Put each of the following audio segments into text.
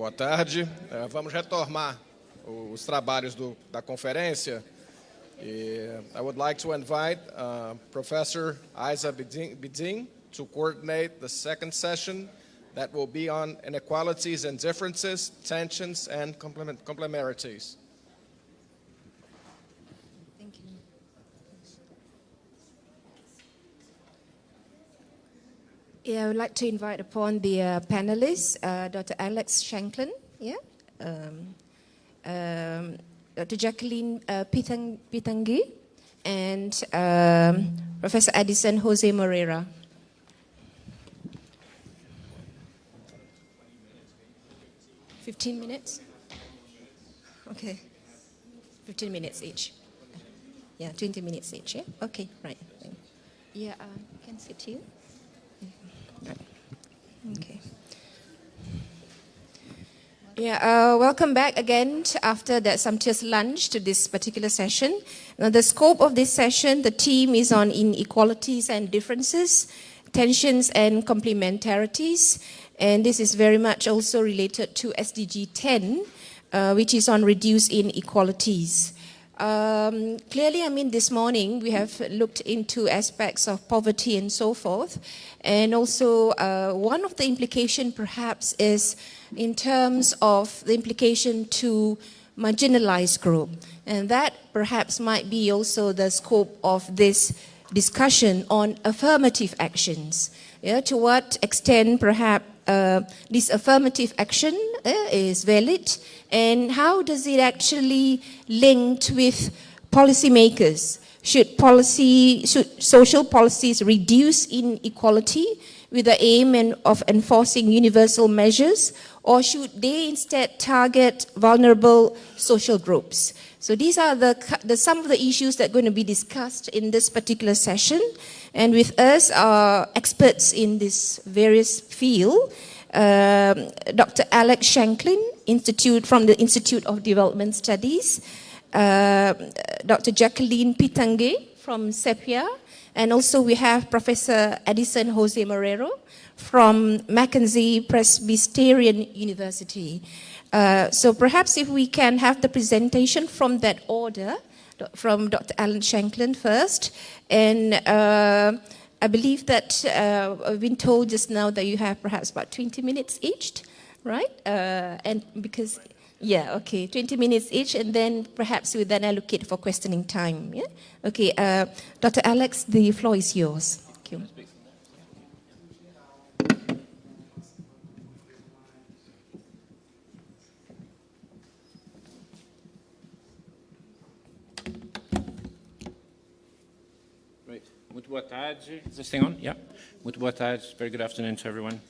Boa tarde. Uh, vamos retomar os trabalhos do, da conferência. I would like to invite uh, Professor Isa Bidin to coordinate the second session that will be on inequalities and differences, tensions, and complement complementarities. Yeah, I would like to invite upon the uh, panelists, uh, Dr. Alex Shanklin, yeah, um, um, Dr. Jacqueline uh, Pitang Pitangi, and um, Professor Addison Jose Moreira. 15 minutes? Okay. 15 minutes each. Yeah, 20 minutes each, yeah? Okay, right. Yeah, uh, can sit here. Okay. Yeah, uh, welcome back again after that sumptuous lunch to this particular session. Now, the scope of this session, the theme is on inequalities and differences, tensions and complementarities. And this is very much also related to SDG 10, uh, which is on reduce inequalities. Um, clearly, I mean, this morning we have looked into aspects of poverty and so forth. And also, uh, one of the implication perhaps is in terms of the implication to marginalized group. And that perhaps might be also the scope of this discussion on affirmative actions. To what extent perhaps uh, this affirmative action uh, is valid and how does it actually link with policymakers? Should policy, should social policies reduce inequality with the aim of enforcing universal measures or should they instead target vulnerable social groups? So these are the, the, some of the issues that are going to be discussed in this particular session. And with us are experts in this various field. Um, Dr. Alex Shanklin, Institute from the Institute of Development Studies, uh, Dr. Jacqueline Pitange from SEPIA, and also we have Professor Edison Jose Morero from Mackenzie Presbyterian University. Uh, so perhaps if we can have the presentation from that order, from Dr. Alan Shanklin first. And uh, I believe that uh, I've been told just now that you have perhaps about 20 minutes each, right? Uh, and because, yeah, okay, 20 minutes each, and then perhaps we then allocate for questioning time. Yeah? Okay, uh, Dr. Alex, the floor is yours. Thank you. Boa tarde. Is this thing on? Yeah. Muito boa tarde. Very good afternoon to everyone.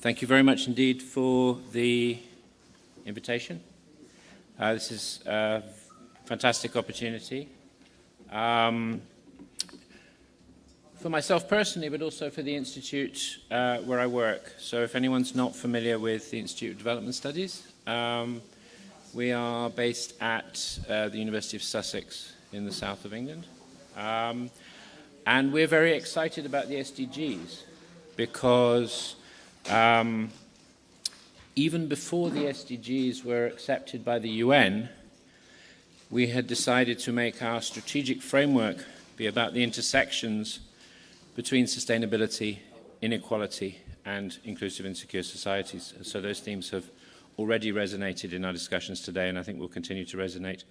Thank you very much indeed for the invitation. Uh, this is a fantastic opportunity. Um, for myself personally, but also for the Institute uh, where I work. So if anyone's not familiar with the Institute of Development Studies, um, we are based at uh, the University of Sussex in the south of England. Um, and we're very excited about the SDGs because um, even before the SDGs were accepted by the UN, we had decided to make our strategic framework be about the intersections between sustainability, inequality, and inclusive and secure societies. So those themes have already resonated in our discussions today, and I think will continue to resonate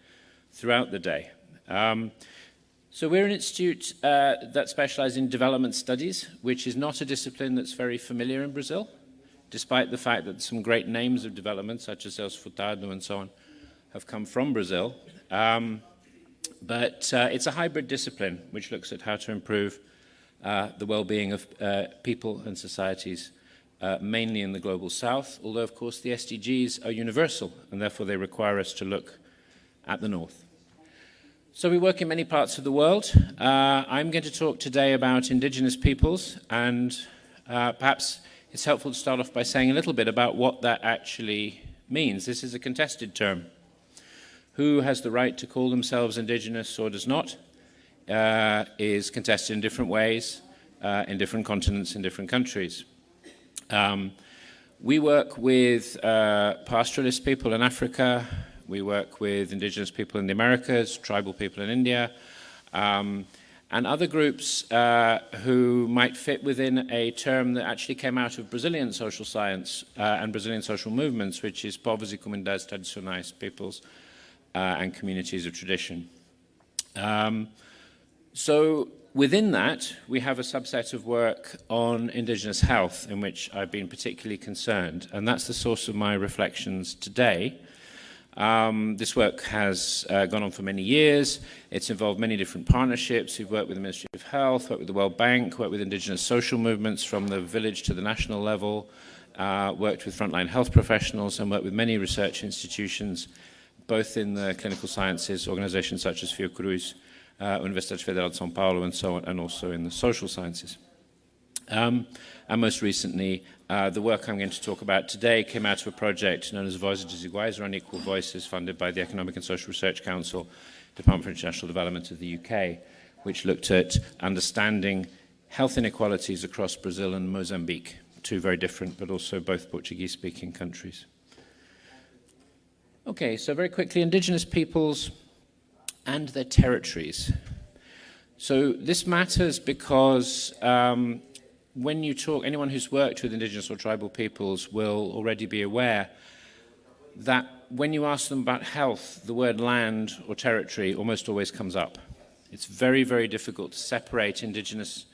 throughout the day. Um, so we're an institute uh, that specializes in development studies, which is not a discipline that's very familiar in Brazil, despite the fact that some great names of development, such as Celso Furtado and so on, have come from Brazil. Um, but uh, it's a hybrid discipline, which looks at how to improve uh, the well-being of uh, people and societies, uh, mainly in the global south, although, of course, the SDGs are universal, and therefore they require us to look at the north. So we work in many parts of the world. Uh, I'm going to talk today about indigenous peoples and uh, perhaps it's helpful to start off by saying a little bit about what that actually means. This is a contested term. Who has the right to call themselves indigenous or does not uh, is contested in different ways, uh, in different continents, in different countries. Um, We work with uh, pastoralist people in Africa. We work with indigenous people in the Americas, tribal people in India, um, and other groups uh, who might fit within a term that actually came out of Brazilian social science uh, and Brazilian social movements, which is povos e comunidades tradicionais, peoples uh, and communities of tradition. Um, so within that, we have a subset of work on Indigenous health in which I've been particularly concerned, and that's the source of my reflections today. Um, this work has uh, gone on for many years. It's involved many different partnerships. We've worked with the Ministry of Health, worked with the World Bank, worked with Indigenous social movements from the village to the national level, uh, worked with frontline health professionals, and worked with many research institutions, both in the clinical sciences, organizations such as Fiocruz, uh, Universidade Federal de São Paulo and so on, and also in the social sciences. Um, and most recently, uh, the work I'm going to talk about today came out of a project known as Voices Desiguais, or Unequal Voices, funded by the Economic and Social Research Council, Department for International Development of the UK, which looked at understanding health inequalities across Brazil and Mozambique, two very different but also both Portuguese-speaking countries. Okay, so very quickly, indigenous peoples and their territories. So this matters because um, when you talk, anyone who's worked with indigenous or tribal peoples will already be aware that when you ask them about health, the word land or territory almost always comes up. It's very, very difficult to separate indigenous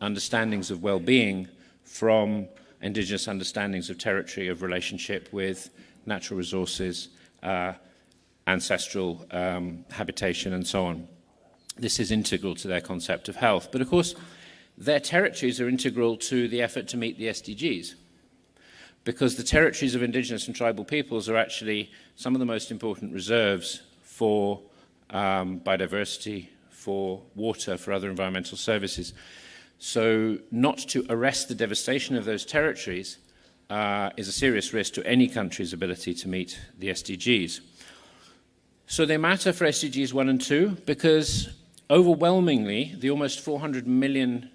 understandings of well-being from indigenous understandings of territory, of relationship with natural resources, uh, ancestral um, habitation and so on. This is integral to their concept of health. But of course, their territories are integral to the effort to meet the SDGs because the territories of indigenous and tribal peoples are actually some of the most important reserves for um, biodiversity, for water, for other environmental services. So not to arrest the devastation of those territories uh, is a serious risk to any country's ability to meet the SDGs. So they matter for SDGs 1 and 2 because overwhelmingly the almost 400 million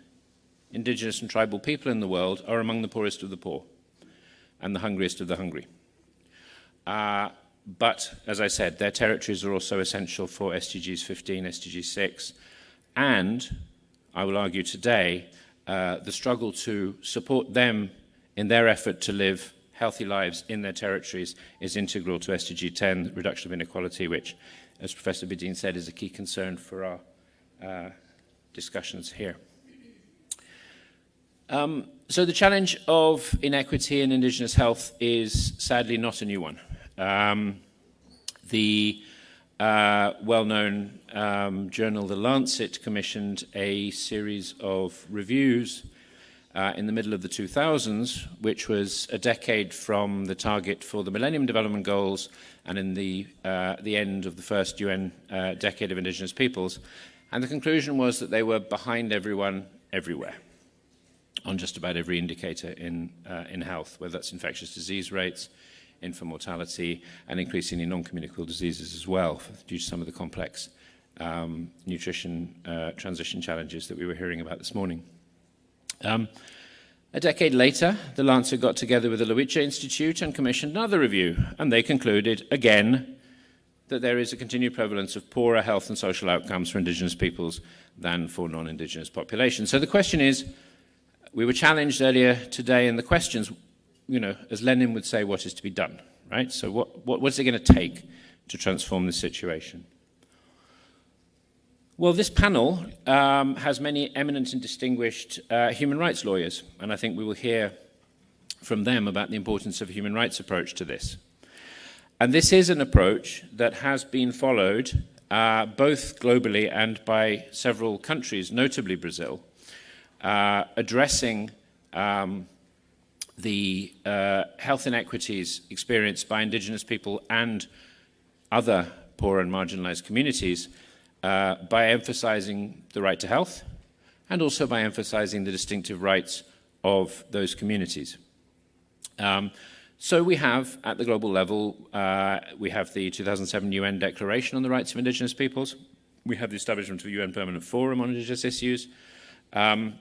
indigenous and tribal people in the world are among the poorest of the poor and the hungriest of the hungry. Uh, but, as I said, their territories are also essential for SDGs 15, SDG 6, and, I will argue today, uh, the struggle to support them in their effort to live healthy lives in their territories is integral to SDG 10, reduction of inequality, which, as Professor Bedin said, is a key concern for our uh, discussions here. Um, so the challenge of inequity in Indigenous health is sadly not a new one. Um, the uh, well-known um, journal The Lancet commissioned a series of reviews uh, in the middle of the 2000s, which was a decade from the target for the Millennium Development Goals and in the, uh, the end of the first UN uh, decade of indigenous peoples. And the conclusion was that they were behind everyone everywhere on just about every indicator in, uh, in health, whether that's infectious disease rates, infant mortality, and increasingly non-communicable diseases as well, due to some of the complex um, nutrition uh, transition challenges that we were hearing about this morning. Um, a decade later, the Lancet got together with the Luice Institute and commissioned another review, and they concluded, again, that there is a continued prevalence of poorer health and social outcomes for indigenous peoples than for non-indigenous populations. So the question is, we were challenged earlier today in the questions, you know, as Lenin would say, what is to be done, right? So what, what, what's it going to take to transform this situation? Well, this panel um, has many eminent and distinguished uh, human rights lawyers, and I think we will hear from them about the importance of a human rights approach to this. And this is an approach that has been followed uh, both globally and by several countries, notably Brazil, uh, addressing um, the uh, health inequities experienced by indigenous people and other poor and marginalized communities uh, by emphasizing the right to health and also by emphasizing the distinctive rights of those communities. Um, so we have, at the global level, uh, we have the 2007 UN Declaration on the Rights of Indigenous Peoples. We have the establishment of the UN Permanent Forum on Indigenous Issues. Um,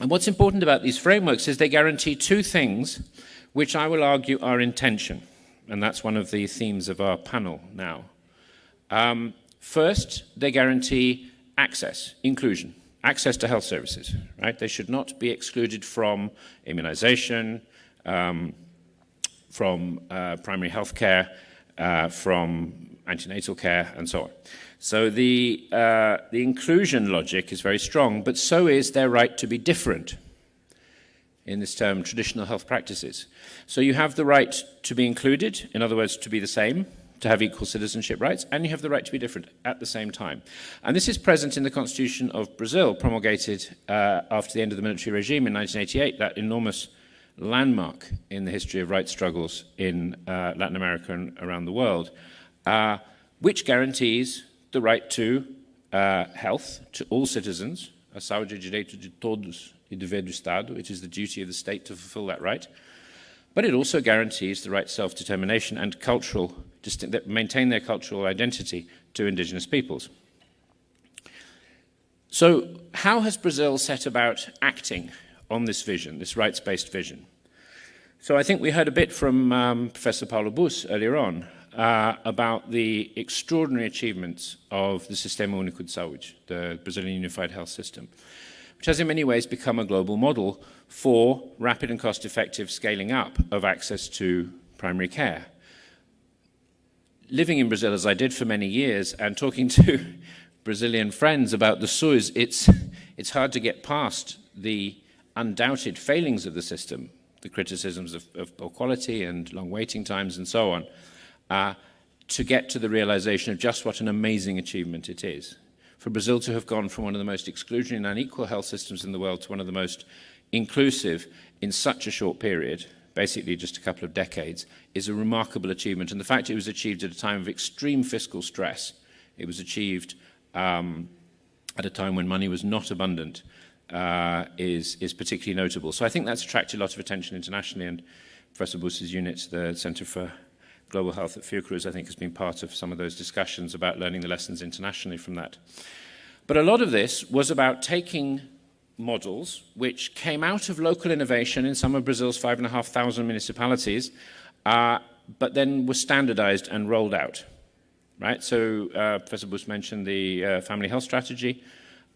And what's important about these frameworks is they guarantee two things, which I will argue are intention. And that's one of the themes of our panel now. Um, first, they guarantee access, inclusion, access to health services, right? They should not be excluded from immunization, um, from uh, primary health care, uh, from antenatal care, and so on. So the, uh, the inclusion logic is very strong, but so is their right to be different in this term, traditional health practices. So you have the right to be included, in other words, to be the same, to have equal citizenship rights, and you have the right to be different at the same time. And this is present in the Constitution of Brazil, promulgated uh, after the end of the military regime in 1988, that enormous landmark in the history of rights struggles in uh, Latin America and around the world, uh, which guarantees the right to uh, health to all citizens, a saúde direito de todos e dever do Estado, which is the duty of the state to fulfill that right. But it also guarantees the right self-determination and cultural, that maintain their cultural identity to indigenous peoples. So how has Brazil set about acting on this vision, this rights-based vision? So I think we heard a bit from um, Professor Paulo Bus earlier on uh, about the extraordinary achievements of the Sistema Único de Saúde, the Brazilian Unified Health System, which has in many ways become a global model for rapid and cost-effective scaling up of access to primary care. Living in Brazil, as I did for many years, and talking to Brazilian friends about the SUS, it's, it's hard to get past the undoubted failings of the system, the criticisms of, of poor quality and long waiting times and so on, uh, to get to the realization of just what an amazing achievement it is. For Brazil to have gone from one of the most exclusionary and unequal health systems in the world to one of the most inclusive in such a short period, basically just a couple of decades, is a remarkable achievement. And the fact it was achieved at a time of extreme fiscal stress, it was achieved um, at a time when money was not abundant, uh, is, is particularly notable. So I think that's attracted a lot of attention internationally, and Professor Bus's unit, the Center for Global Health at Fiocruz, I think, has been part of some of those discussions about learning the lessons internationally from that. But a lot of this was about taking models which came out of local innovation in some of Brazil's 5,500 municipalities, uh, but then were standardized and rolled out. Right? So uh, Professor Bus mentioned the uh, family health strategy.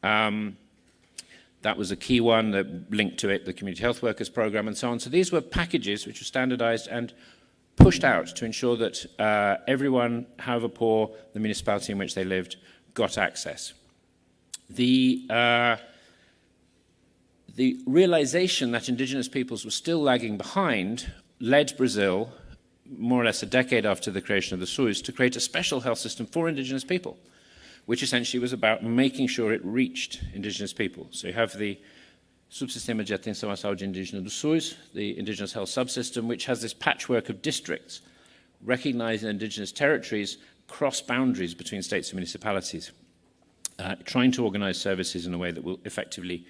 Um, that was a key one that linked to it, the community health workers program and so on. So these were packages which were standardized and pushed out to ensure that uh, everyone, however poor the municipality in which they lived, got access. The, uh, the realization that indigenous peoples were still lagging behind led Brazil, more or less a decade after the creation of the SUS, to create a special health system for indigenous people, which essentially was about making sure it reached indigenous people. So you have the Subsistema de Atenção à Saúde Indígena do SUS, the Indigenous Health Subsystem, which has this patchwork of districts, recognizing indigenous territories cross boundaries between states and municipalities, uh, trying to organize services in a way that will effectively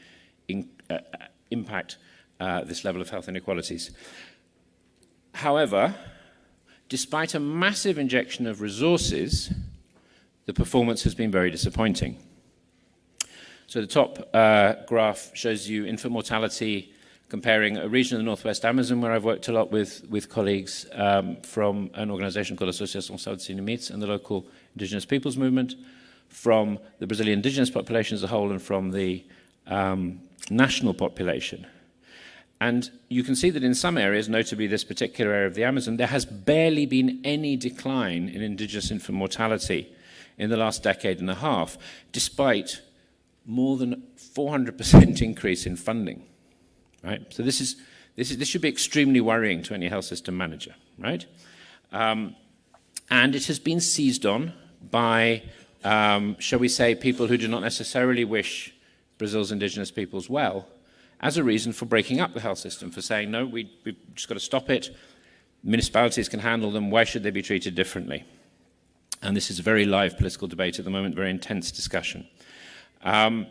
in, uh, impact uh, this level of health inequalities. However, despite a massive injection of resources, the performance has been very disappointing. So the top uh, graph shows you infant mortality comparing a region of the Northwest Amazon where I've worked a lot with, with colleagues um, from an organization called Saúde Sem Limites and the local indigenous peoples movement, from the Brazilian indigenous population as a whole and from the um, national population. And you can see that in some areas, notably this particular area of the Amazon, there has barely been any decline in indigenous infant mortality in the last decade and a half, despite more than 400% increase in funding, right? So this is, this is, this should be extremely worrying to any health system manager, right? Um, and it has been seized on by, um, shall we say, people who do not necessarily wish Brazil's indigenous peoples well, as a reason for breaking up the health system, for saying, no, we, we've just got to stop it. Municipalities can handle them. Why should they be treated differently? And this is a very live political debate at the moment, very intense discussion. Um,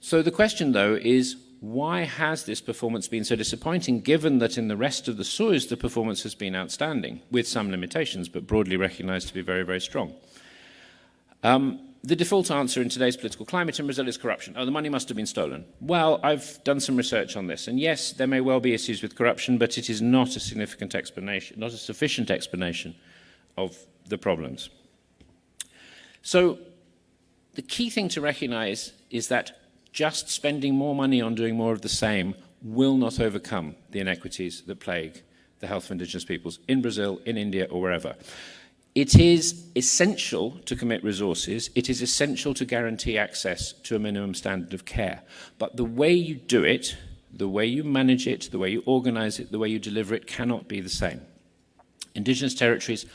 so the question, though, is why has this performance been so disappointing, given that in the rest of the SUS the performance has been outstanding, with some limitations, but broadly recognized to be very, very strong? Um, the default answer in today's political climate in Brazil is corruption. Oh, the money must have been stolen. Well, I've done some research on this, and yes, there may well be issues with corruption, but it is not a significant explanation, not a sufficient explanation of the problems. So, the key thing to recognize is that just spending more money on doing more of the same will not overcome the inequities that plague the health of indigenous peoples in Brazil, in India, or wherever. It is essential to commit resources. It is essential to guarantee access to a minimum standard of care. But the way you do it, the way you manage it, the way you organize it, the way you deliver it cannot be the same. Indigenous territories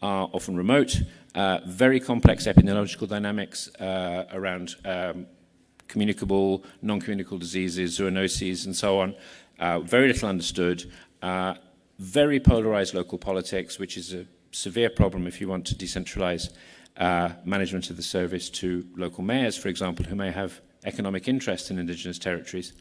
are often remote, uh, very complex epidemiological dynamics uh, around um, communicable, non-communicable diseases, zoonoses, and so on. Uh, very little understood. Uh, very polarized local politics, which is a severe problem if you want to decentralize uh, management of the service to local mayors, for example, who may have economic interest in indigenous territories.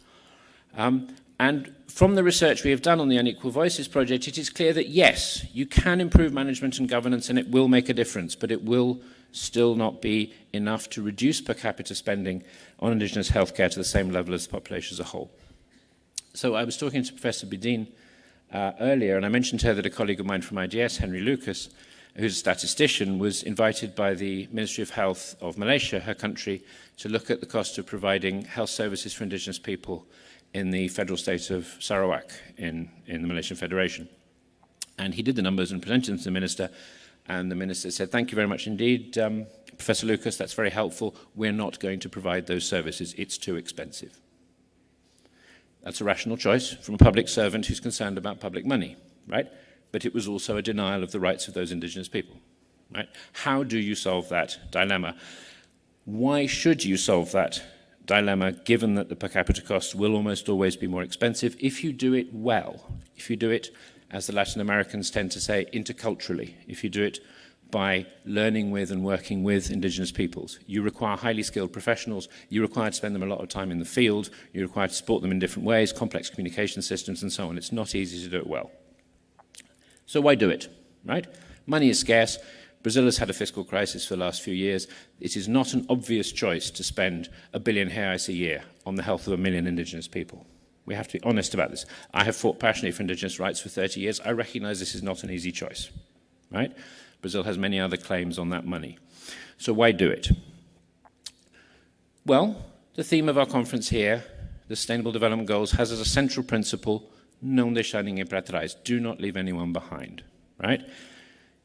Um, and from the research we have done on the Unequal Voices project, it is clear that yes, you can improve management and governance and it will make a difference, but it will still not be enough to reduce per capita spending on indigenous healthcare to the same level as the population as a whole. So I was talking to Professor Bedin uh, earlier, and I mentioned to her that a colleague of mine from IDS, Henry Lucas, who's a statistician, was invited by the Ministry of Health of Malaysia, her country, to look at the cost of providing health services for indigenous people in the federal state of Sarawak in, in the Malaysian Federation. And he did the numbers and presented them to the minister, and the minister said, thank you very much indeed, um, Professor Lucas, that's very helpful. We're not going to provide those services. It's too expensive. That's a rational choice from a public servant who's concerned about public money, right? But it was also a denial of the rights of those indigenous people, right? How do you solve that dilemma? Why should you solve that dilemma given that the per capita cost will almost always be more expensive if you do it well, if you do it, as the Latin Americans tend to say, interculturally, if you do it by learning with and working with indigenous peoples. You require highly skilled professionals, you require to spend them a lot of time in the field, you require to support them in different ways, complex communication systems and so on. It's not easy to do it well. So why do it, right? Money is scarce. Brazil has had a fiscal crisis for the last few years. It is not an obvious choice to spend a billion reais a year on the health of a million indigenous people. We have to be honest about this. I have fought passionately for indigenous rights for 30 years. I recognize this is not an easy choice, right? Brazil has many other claims on that money. So why do it? Well, the theme of our conference here, the Sustainable Development Goals, has as a central principle, não deixar ninguém para trás, do not leave anyone behind, right?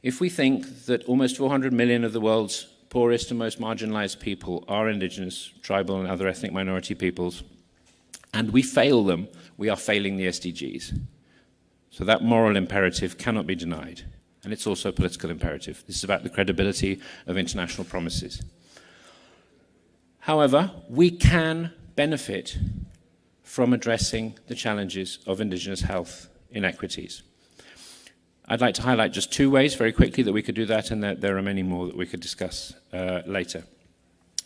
If we think that almost 400 million of the world's poorest and most marginalized people are indigenous, tribal and other ethnic minority peoples, and we fail them, we are failing the SDGs. So that moral imperative cannot be denied and it's also a political imperative. This is about the credibility of international promises. However, we can benefit from addressing the challenges of indigenous health inequities. I'd like to highlight just two ways very quickly that we could do that, and there, there are many more that we could discuss uh, later.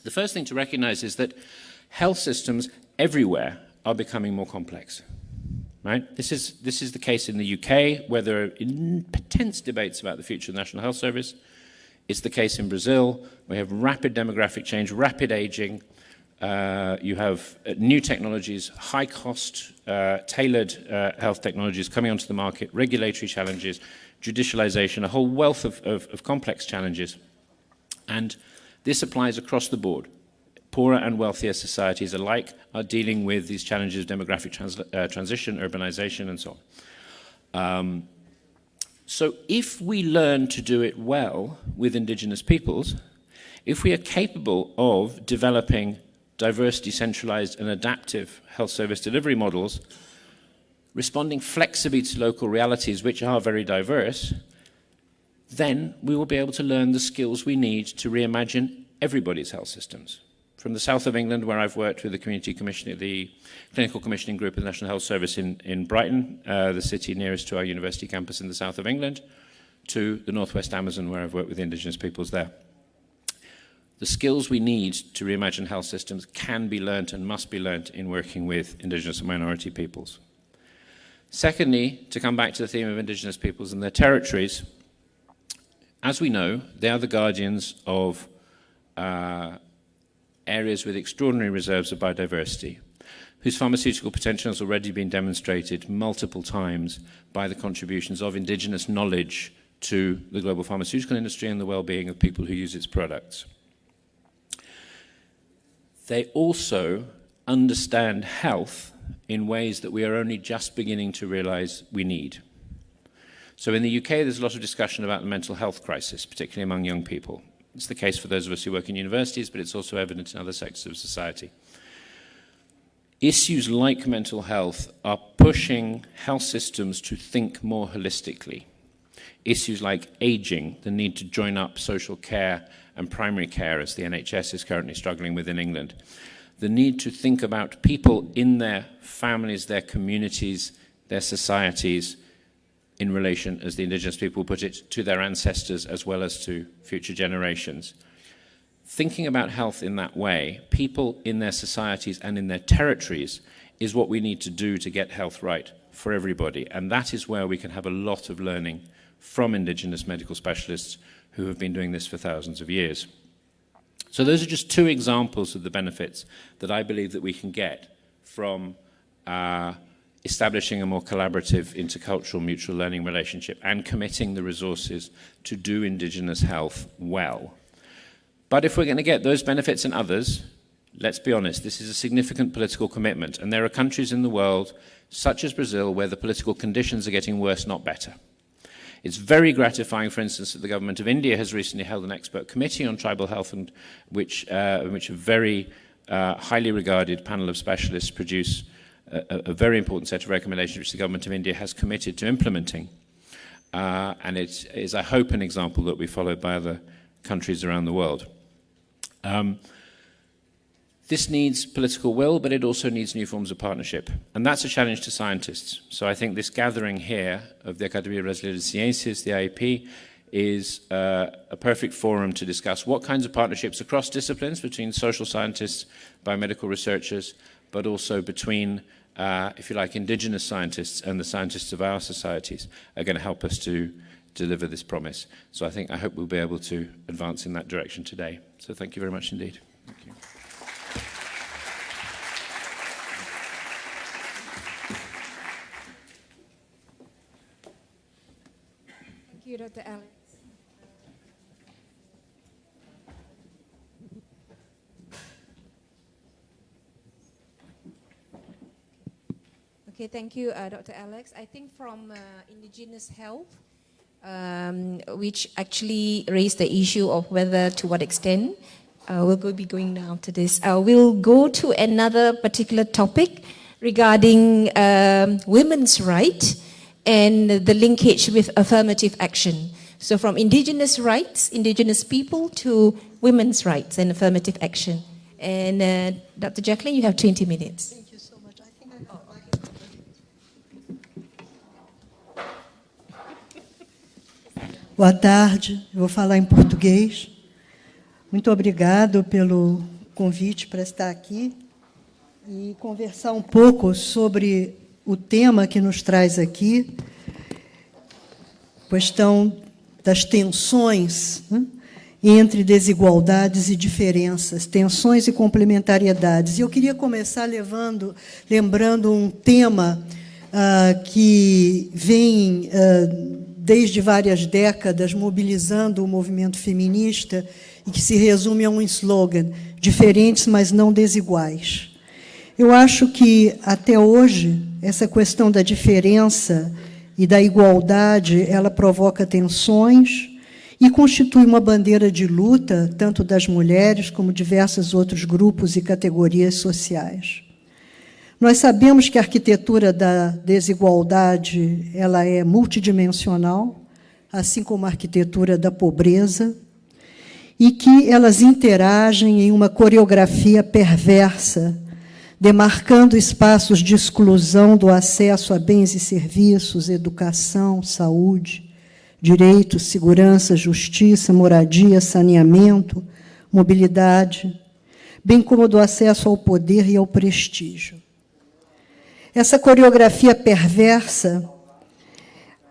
The first thing to recognize is that health systems everywhere are becoming more complex. Right? This, is, this is the case in the UK, where there are intense debates about the future of the National Health Service. It's the case in Brazil. We have rapid demographic change, rapid aging. Uh, you have uh, new technologies, high cost, uh, tailored uh, health technologies coming onto the market, regulatory challenges, judicialization, a whole wealth of, of, of complex challenges. And this applies across the board poorer and wealthier societies alike are dealing with these challenges of demographic trans uh, transition, urbanization, and so on. Um, so if we learn to do it well with indigenous peoples, if we are capable of developing diverse, decentralized, and adaptive health service delivery models, responding flexibly to local realities, which are very diverse, then we will be able to learn the skills we need to reimagine everybody's health systems from the south of England, where I've worked with the community commissioning, the clinical commissioning group of the National Health Service in, in Brighton, uh, the city nearest to our university campus in the south of England, to the northwest Amazon, where I've worked with indigenous peoples there. The skills we need to reimagine health systems can be learnt and must be learnt in working with indigenous and minority peoples. Secondly, to come back to the theme of indigenous peoples and their territories, as we know, they are the guardians of uh, areas with extraordinary reserves of biodiversity, whose pharmaceutical potential has already been demonstrated multiple times by the contributions of indigenous knowledge to the global pharmaceutical industry and the well-being of people who use its products. They also understand health in ways that we are only just beginning to realize we need. So in the UK, there's a lot of discussion about the mental health crisis, particularly among young people. It's the case for those of us who work in universities, but it's also evident in other sectors of society. Issues like mental health are pushing health systems to think more holistically. Issues like aging, the need to join up social care and primary care, as the NHS is currently struggling with in England. The need to think about people in their families, their communities, their societies, in relation, as the indigenous people put it, to their ancestors as well as to future generations. Thinking about health in that way, people in their societies and in their territories, is what we need to do to get health right for everybody. And that is where we can have a lot of learning from indigenous medical specialists who have been doing this for thousands of years. So those are just two examples of the benefits that I believe that we can get from uh, establishing a more collaborative intercultural mutual learning relationship and committing the resources to do Indigenous health well. But if we're going to get those benefits and others, let's be honest, this is a significant political commitment. And there are countries in the world, such as Brazil, where the political conditions are getting worse, not better. It's very gratifying, for instance, that the government of India has recently held an expert committee on tribal health, and which, uh, which a very uh, highly regarded panel of specialists produce a, a, very important set of recommendations which the government of India has committed to implementing. Uh, and it is, I hope, an example that we followed by other countries around the world. Um, this needs political will, but it also needs new forms of partnership. And that's a challenge to scientists. So I think this gathering here of the Academia Brasileira de Ciências, the IEP, is uh, a perfect forum to discuss what kinds of partnerships across disciplines between social scientists, biomedical researchers, but also between uh, if you like, indigenous scientists and the scientists of our societies are going to help us to deliver this promise. So I think, I hope we'll be able to advance in that direction today. So thank you very much indeed. You. Dr. Alex. Okay, thank you, uh, Dr. Alex. I think from uh, Indigenous Health, um, which actually raised the issue of whether to what extent uh, we'll be going now to this. Uh, we'll go to another particular topic regarding um, women's right and the linkage with affirmative action. So from indigenous rights, indigenous people to women's rights and affirmative action. And uh, Dr. Jacqueline, you have 20 minutes. Boa tarde, eu vou falar em português. Muito obrigado pelo convite para estar aqui e conversar um pouco sobre o tema que nos traz aqui, questão das tensões né, entre desigualdades e diferenças, tensões e complementariedades. E eu queria começar levando, lembrando um tema uh, que vem uh, desde várias décadas mobilizando o movimento feminista e que se resume a um slogan: diferentes, mas não desiguais. Eu acho que até hoje essa questão da diferença e da igualdade, ela provoca tensões e constitui uma bandeira de luta tanto das mulheres como diversos outros grupos e categorias sociais. Nós sabemos que a arquitetura da desigualdade ela é multidimensional, assim como a arquitetura da pobreza, e que elas interagem em uma coreografia perversa, demarcando espaços de exclusão do acesso a bens e serviços, educação, saúde, direitos, segurança, justiça, moradia, saneamento, mobilidade, bem como do acesso ao poder e ao prestígio. Essa coreografia perversa,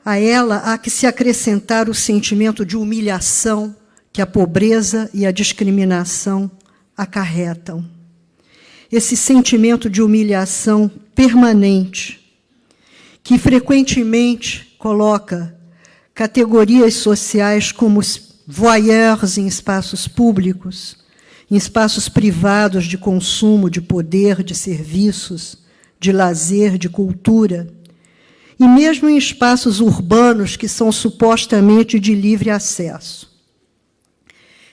a ela há que se acrescentar o sentimento de humilhação que a pobreza e a discriminação acarretam. Esse sentimento de humilhação permanente, que frequentemente coloca categorias sociais como voyeurs em espaços públicos, em espaços privados de consumo, de poder, de serviços, de lazer, de cultura, e mesmo em espaços urbanos que são supostamente de livre acesso.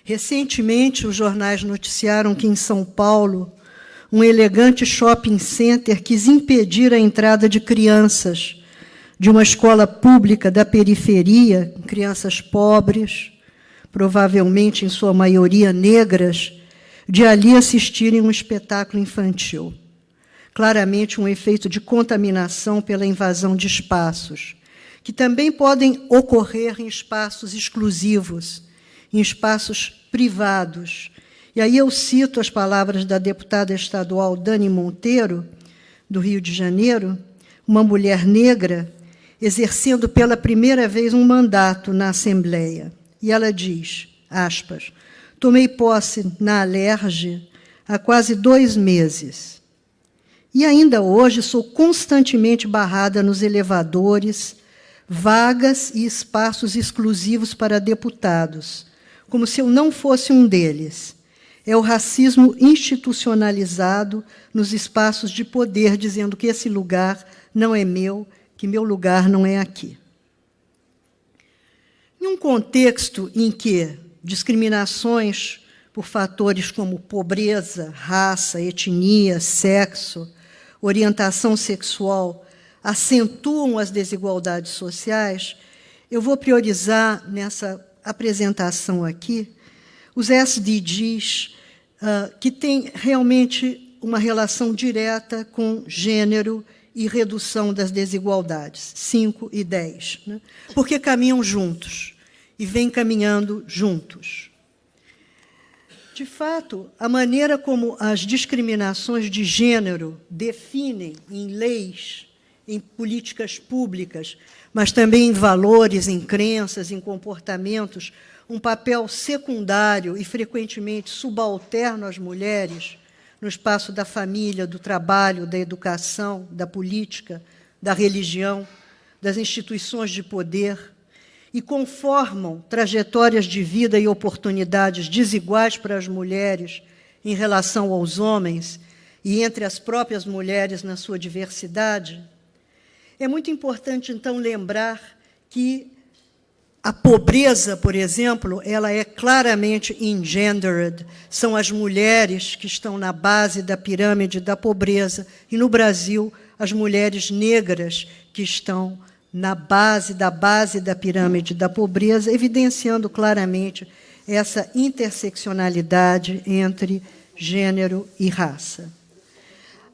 Recentemente, os jornais noticiaram que em São Paulo, um elegante shopping center quis impedir a entrada de crianças de uma escola pública da periferia, crianças pobres, provavelmente em sua maioria negras, de ali assistirem um espetáculo infantil. Claramente um efeito de contaminação pela invasão de espaços, que também podem ocorrer em espaços exclusivos, em espaços privados. E aí eu cito as palavras da deputada estadual Dani Monteiro, do Rio de Janeiro, uma mulher negra, exercendo pela primeira vez um mandato na Assembleia. E ela diz, aspas, tomei posse na Alerge há quase dois meses. E ainda hoje sou constantemente barrada nos elevadores, vagas e espaços exclusivos para deputados, como se eu não fosse um deles. É o racismo institucionalizado nos espaços de poder, dizendo que esse lugar não é meu, que meu lugar não é aqui. Em um contexto em que discriminações por fatores como pobreza, raça, etnia, sexo, orientação sexual acentuam as desigualdades sociais, eu vou priorizar nessa apresentação aqui, os SDGs, uh, que têm realmente uma relação direta com gênero e redução das desigualdades, 5 e 10, né? porque caminham juntos e vêm caminhando juntos. De fato, a maneira como as discriminações de gênero definem em leis, em políticas públicas, mas também em valores, em crenças, em comportamentos, um papel secundário e frequentemente subalterno às mulheres no espaço da família, do trabalho, da educação, da política, da religião, das instituições de poder, e conformam trajetórias de vida e oportunidades desiguais para as mulheres em relação aos homens e entre as próprias mulheres na sua diversidade, é muito importante, então, lembrar que a pobreza, por exemplo, ela é claramente engendered. São as mulheres que estão na base da pirâmide da pobreza. E, no Brasil, as mulheres negras que estão na base da base da pirâmide da pobreza, evidenciando claramente essa interseccionalidade entre gênero e raça.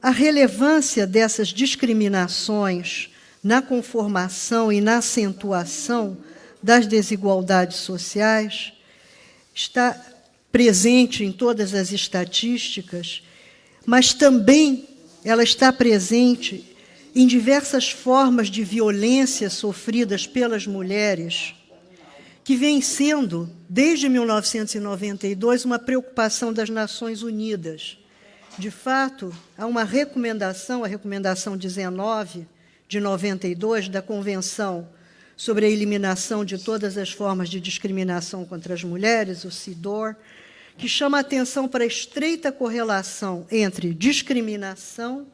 A relevância dessas discriminações na conformação e na acentuação das desigualdades sociais está presente em todas as estatísticas, mas também ela está presente em diversas formas de violência sofridas pelas mulheres, que vem sendo, desde 1992, uma preocupação das Nações Unidas. De fato, há uma recomendação, a recomendação 19, de 92 da Convenção sobre a Eliminação de Todas as Formas de Discriminação contra as Mulheres, o CIDOR, que chama a atenção para a estreita correlação entre discriminação,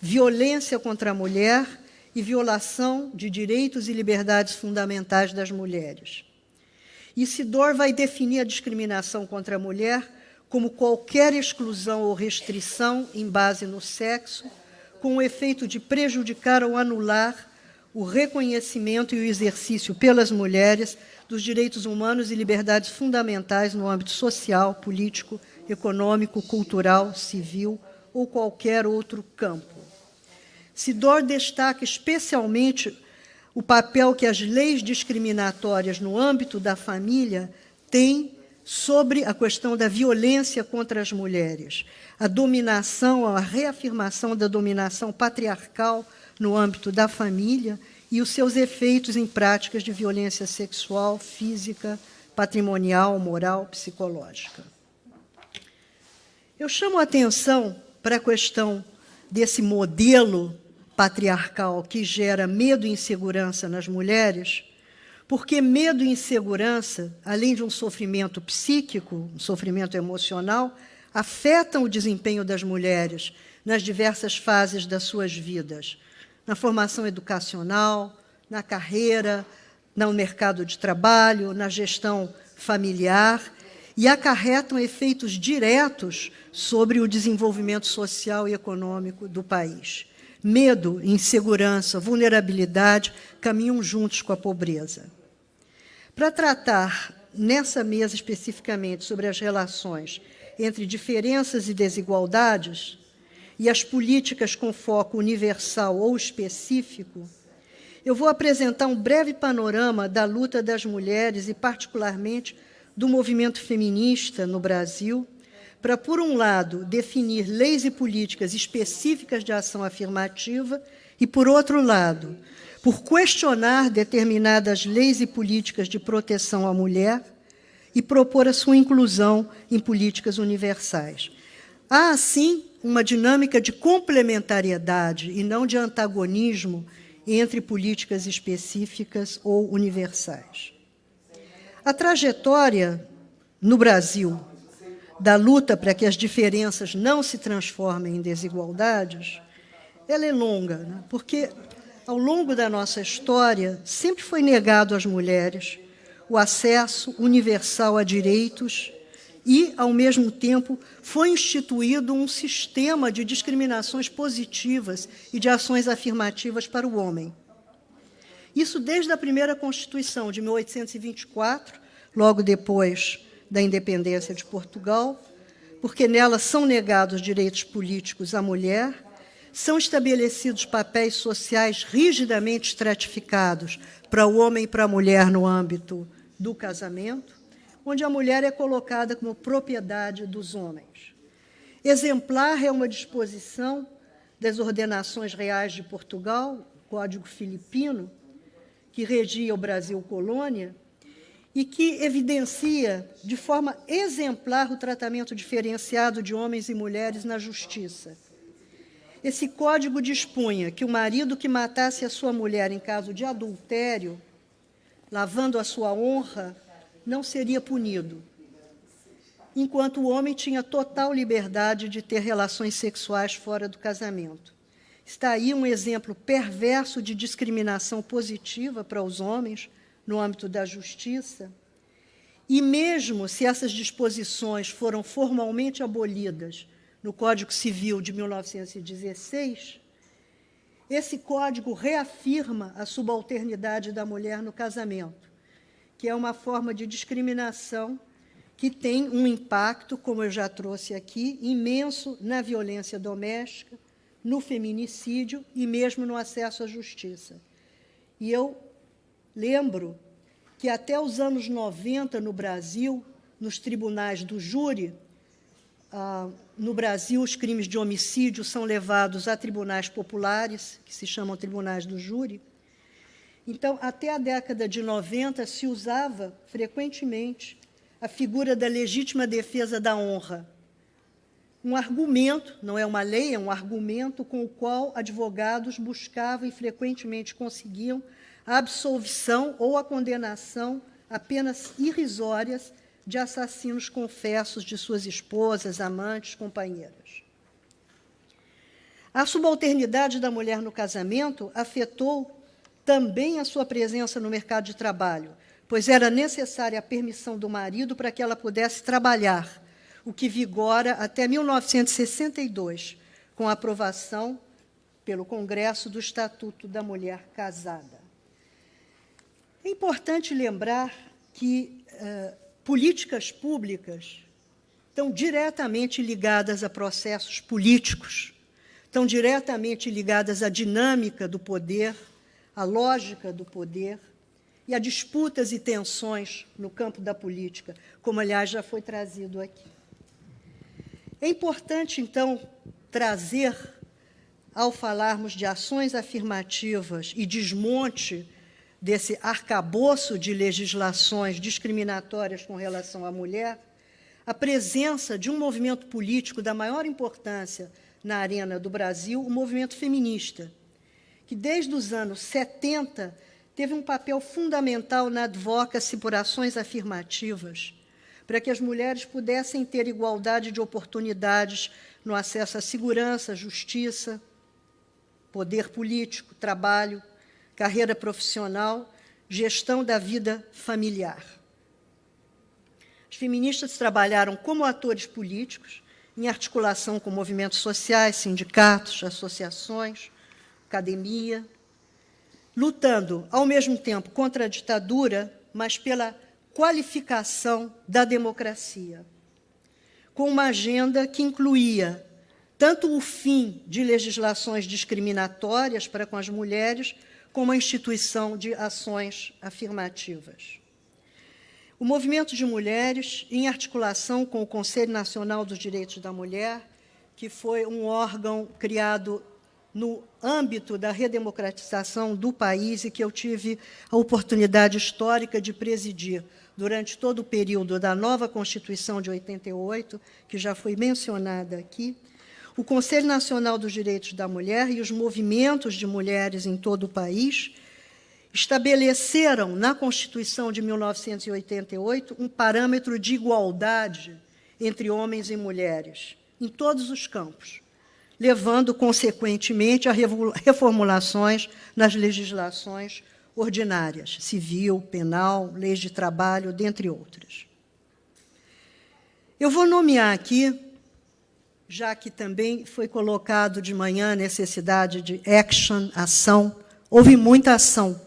violência contra a mulher e violação de direitos e liberdades fundamentais das mulheres. E CIDOR vai definir a discriminação contra a mulher como qualquer exclusão ou restrição em base no sexo, com o efeito de prejudicar ou anular o reconhecimento e o exercício pelas mulheres dos direitos humanos e liberdades fundamentais no âmbito social, político, econômico, cultural, civil ou qualquer outro campo. Sidor destaca especialmente o papel que as leis discriminatórias no âmbito da família têm sobre a questão da violência contra as mulheres, a dominação, a reafirmação da dominação patriarcal no âmbito da família e os seus efeitos em práticas de violência sexual, física, patrimonial, moral, psicológica. Eu chamo a atenção para a questão desse modelo patriarcal que gera medo e insegurança nas mulheres, porque medo e insegurança, além de um sofrimento psíquico, um sofrimento emocional, afetam o desempenho das mulheres nas diversas fases das suas vidas, na formação educacional, na carreira, no mercado de trabalho, na gestão familiar e acarretam efeitos diretos sobre o desenvolvimento social e econômico do país. Medo, insegurança, vulnerabilidade caminham juntos com a pobreza. Para tratar nessa mesa especificamente sobre as relações entre diferenças e desigualdades e as políticas com foco universal ou específico, eu vou apresentar um breve panorama da luta das mulheres e, particularmente, do movimento feminista no Brasil, para, por um lado, definir leis e políticas específicas de ação afirmativa e, por outro lado, por questionar determinadas leis e políticas de proteção à mulher e propor a sua inclusão em políticas universais. Há, assim, uma dinâmica de complementariedade e não de antagonismo entre políticas específicas ou universais. A trajetória no Brasil da luta para que as diferenças não se transformem em desigualdades, ela é longa, né? porque ao longo da nossa história sempre foi negado às mulheres o acesso universal a direitos e, ao mesmo tempo, foi instituído um sistema de discriminações positivas e de ações afirmativas para o homem. Isso desde a primeira Constituição de 1824, logo depois da independência de Portugal, porque nela são negados direitos políticos à mulher, são estabelecidos papéis sociais rigidamente estratificados para o homem e para a mulher no âmbito do casamento, onde a mulher é colocada como propriedade dos homens. Exemplar é uma disposição das ordenações reais de Portugal, Código Filipino, que regia o Brasil colônia, e que evidencia de forma exemplar o tratamento diferenciado de homens e mulheres na justiça. Esse código dispunha que o marido que matasse a sua mulher em caso de adultério, lavando a sua honra, não seria punido, enquanto o homem tinha total liberdade de ter relações sexuais fora do casamento. Está aí um exemplo perverso de discriminação positiva para os homens, no âmbito da justiça, e mesmo se essas disposições foram formalmente abolidas no Código Civil de 1916, esse código reafirma a subalternidade da mulher no casamento, que é uma forma de discriminação que tem um impacto, como eu já trouxe aqui, imenso na violência doméstica, no feminicídio e mesmo no acesso à justiça. E eu Lembro que até os anos 90, no Brasil, nos tribunais do júri, ah, no Brasil, os crimes de homicídio são levados a tribunais populares, que se chamam tribunais do júri. Então, até a década de 90, se usava frequentemente a figura da legítima defesa da honra. Um argumento, não é uma lei, é um argumento com o qual advogados buscavam e frequentemente conseguiam a absolvição ou a condenação apenas irrisórias de assassinos confessos de suas esposas, amantes, companheiras. A subalternidade da mulher no casamento afetou também a sua presença no mercado de trabalho, pois era necessária a permissão do marido para que ela pudesse trabalhar, o que vigora até 1962, com a aprovação pelo Congresso do Estatuto da Mulher Casada. É importante lembrar que uh, políticas públicas estão diretamente ligadas a processos políticos, estão diretamente ligadas à dinâmica do poder, à lógica do poder e a disputas e tensões no campo da política, como, aliás, já foi trazido aqui. É importante, então, trazer, ao falarmos de ações afirmativas e desmonte desse arcabouço de legislações discriminatórias com relação à mulher, a presença de um movimento político da maior importância na arena do Brasil, o movimento feminista, que desde os anos 70 teve um papel fundamental na advocacy por ações afirmativas, para que as mulheres pudessem ter igualdade de oportunidades no acesso à segurança, justiça, poder político, trabalho, carreira profissional, gestão da vida familiar. As feministas trabalharam como atores políticos, em articulação com movimentos sociais, sindicatos, associações, academia, lutando, ao mesmo tempo, contra a ditadura, mas pela qualificação da democracia, com uma agenda que incluía tanto o fim de legislações discriminatórias para com as mulheres, como a instituição de ações afirmativas. O movimento de mulheres, em articulação com o Conselho Nacional dos Direitos da Mulher, que foi um órgão criado no âmbito da redemocratização do país e que eu tive a oportunidade histórica de presidir durante todo o período da nova Constituição de 88, que já foi mencionada aqui, o Conselho Nacional dos Direitos da Mulher e os movimentos de mulheres em todo o país estabeleceram na Constituição de 1988 um parâmetro de igualdade entre homens e mulheres, em todos os campos, levando, consequentemente, a reformulações nas legislações ordinárias, civil, penal, leis de trabalho, dentre outras. Eu vou nomear aqui já que também foi colocado de manhã a necessidade de action, ação. Houve muita ação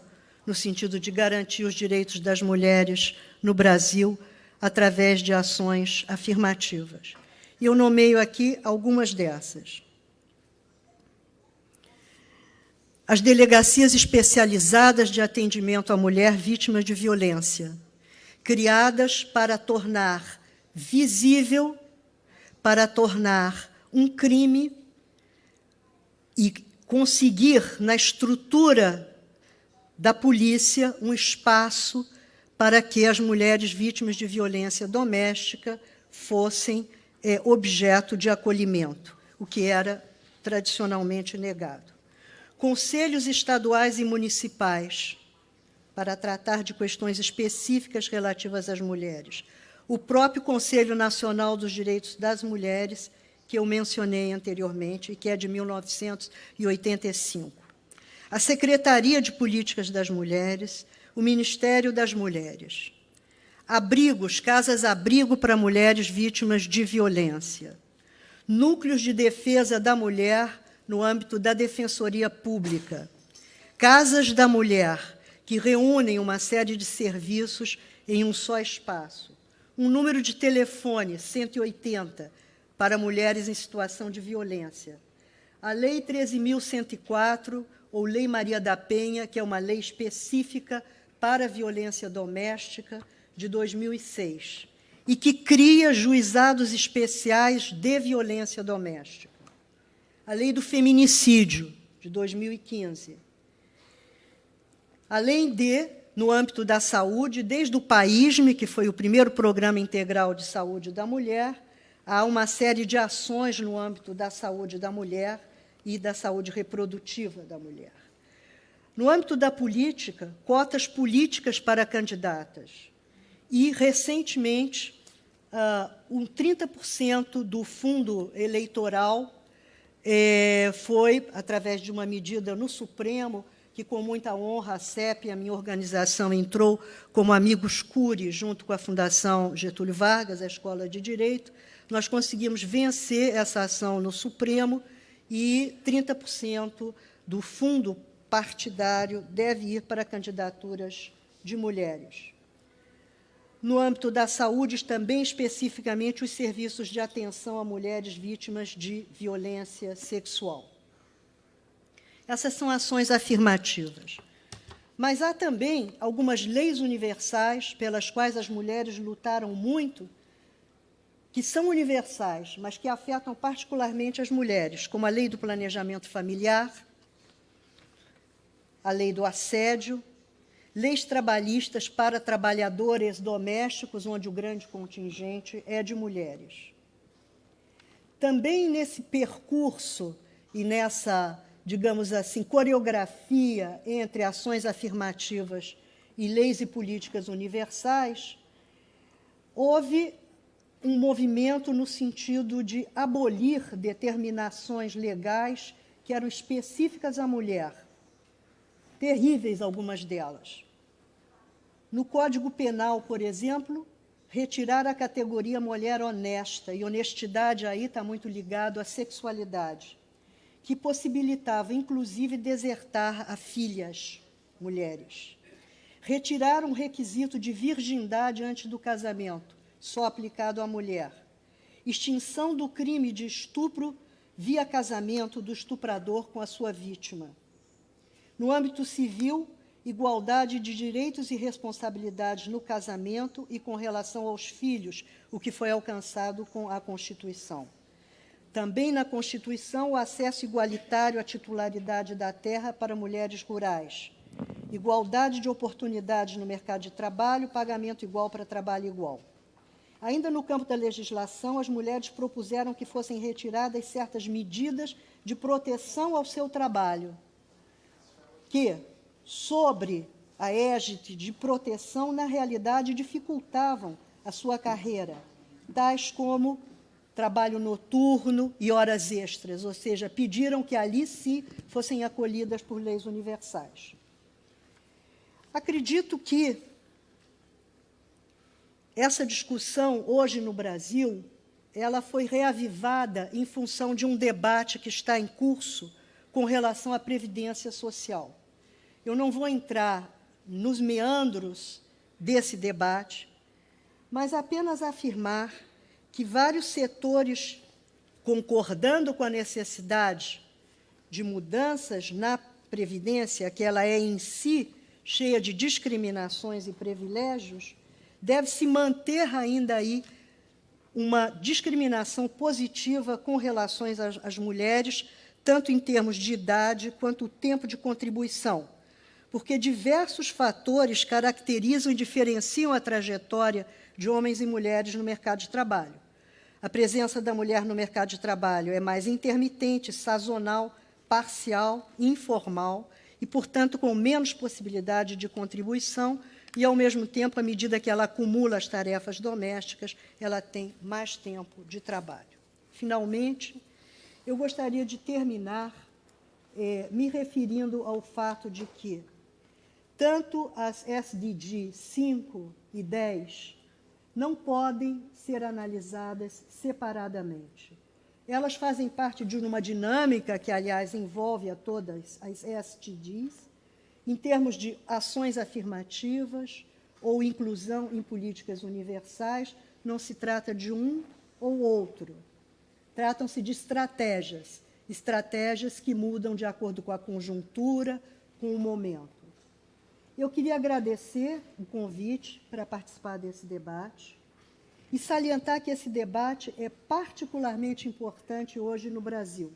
no sentido de garantir os direitos das mulheres no Brasil através de ações afirmativas. E eu nomeio aqui algumas dessas. As delegacias especializadas de atendimento à mulher vítima de violência, criadas para tornar visível para tornar um crime e conseguir, na estrutura da polícia, um espaço para que as mulheres vítimas de violência doméstica fossem é, objeto de acolhimento, o que era tradicionalmente negado. Conselhos estaduais e municipais para tratar de questões específicas relativas às mulheres o próprio Conselho Nacional dos Direitos das Mulheres, que eu mencionei anteriormente, e que é de 1985. A Secretaria de Políticas das Mulheres, o Ministério das Mulheres. Abrigos, casas-abrigo para mulheres vítimas de violência. Núcleos de defesa da mulher no âmbito da Defensoria Pública. Casas da Mulher, que reúnem uma série de serviços em um só espaço um número de telefone 180 para mulheres em situação de violência. A Lei 13.104, ou Lei Maria da Penha, que é uma lei específica para a violência doméstica, de 2006, e que cria juizados especiais de violência doméstica. A Lei do Feminicídio, de 2015. Além de no âmbito da saúde, desde o PAISME, que foi o primeiro programa integral de saúde da mulher, há uma série de ações no âmbito da saúde da mulher e da saúde reprodutiva da mulher. No âmbito da política, cotas políticas para candidatas. E, recentemente, uh, um 30% do fundo eleitoral eh, foi, através de uma medida no Supremo, que com muita honra a CEP, a minha organização, entrou como Amigos Cury, junto com a Fundação Getúlio Vargas, a Escola de Direito, nós conseguimos vencer essa ação no Supremo e 30% do fundo partidário deve ir para candidaturas de mulheres. No âmbito da saúde, também especificamente os serviços de atenção a mulheres vítimas de violência sexual. Essas são ações afirmativas. Mas há também algumas leis universais pelas quais as mulheres lutaram muito, que são universais, mas que afetam particularmente as mulheres, como a lei do planejamento familiar, a lei do assédio, leis trabalhistas para trabalhadores domésticos, onde o grande contingente é de mulheres. Também nesse percurso e nessa, digamos assim, coreografia entre ações afirmativas e leis e políticas universais, houve um movimento no sentido de abolir determinações legais que eram específicas à mulher, terríveis algumas delas. No Código Penal, por exemplo, retirar a categoria mulher honesta, e honestidade aí está muito ligado à sexualidade, que possibilitava, inclusive, desertar a filhas mulheres. Retirar um requisito de virgindade antes do casamento, só aplicado à mulher. Extinção do crime de estupro via casamento do estuprador com a sua vítima. No âmbito civil, igualdade de direitos e responsabilidades no casamento e com relação aos filhos, o que foi alcançado com a Constituição. Também na Constituição, o acesso igualitário à titularidade da terra para mulheres rurais. Igualdade de oportunidades no mercado de trabalho, pagamento igual para trabalho igual. Ainda no campo da legislação, as mulheres propuseram que fossem retiradas certas medidas de proteção ao seu trabalho, que, sobre a égide de proteção, na realidade dificultavam a sua carreira, tais como trabalho noturno e horas extras, ou seja, pediram que ali sim fossem acolhidas por leis universais. Acredito que essa discussão hoje no Brasil, ela foi reavivada em função de um debate que está em curso com relação à previdência social. Eu não vou entrar nos meandros desse debate, mas apenas afirmar que vários setores, concordando com a necessidade de mudanças na Previdência, que ela é em si cheia de discriminações e privilégios, deve-se manter ainda aí uma discriminação positiva com relações às, às, mulheres, tanto em termos de idade quanto o tempo de contribuição, porque diversos fatores caracterizam e diferenciam a trajetória de homens e mulheres no mercado de trabalho. A presença da mulher no mercado de trabalho é mais intermitente, sazonal, parcial, informal e, portanto, com menos possibilidade de contribuição e, ao mesmo tempo, à medida que ela acumula as tarefas domésticas, ela tem mais tempo de trabalho. Finalmente, eu gostaria de terminar é, me referindo ao fato de que tanto as SDG 5 e 10 não podem ser analisadas separadamente. Elas fazem parte de uma dinâmica que, aliás, envolve a todas as SDGs, em termos de ações afirmativas ou inclusão em políticas universais, não se trata de um ou outro. Tratam-se de estratégias, estratégias que mudam de acordo com a conjuntura, com o momento. Eu queria agradecer o convite para participar desse debate e salientar que esse debate é particularmente importante hoje no Brasil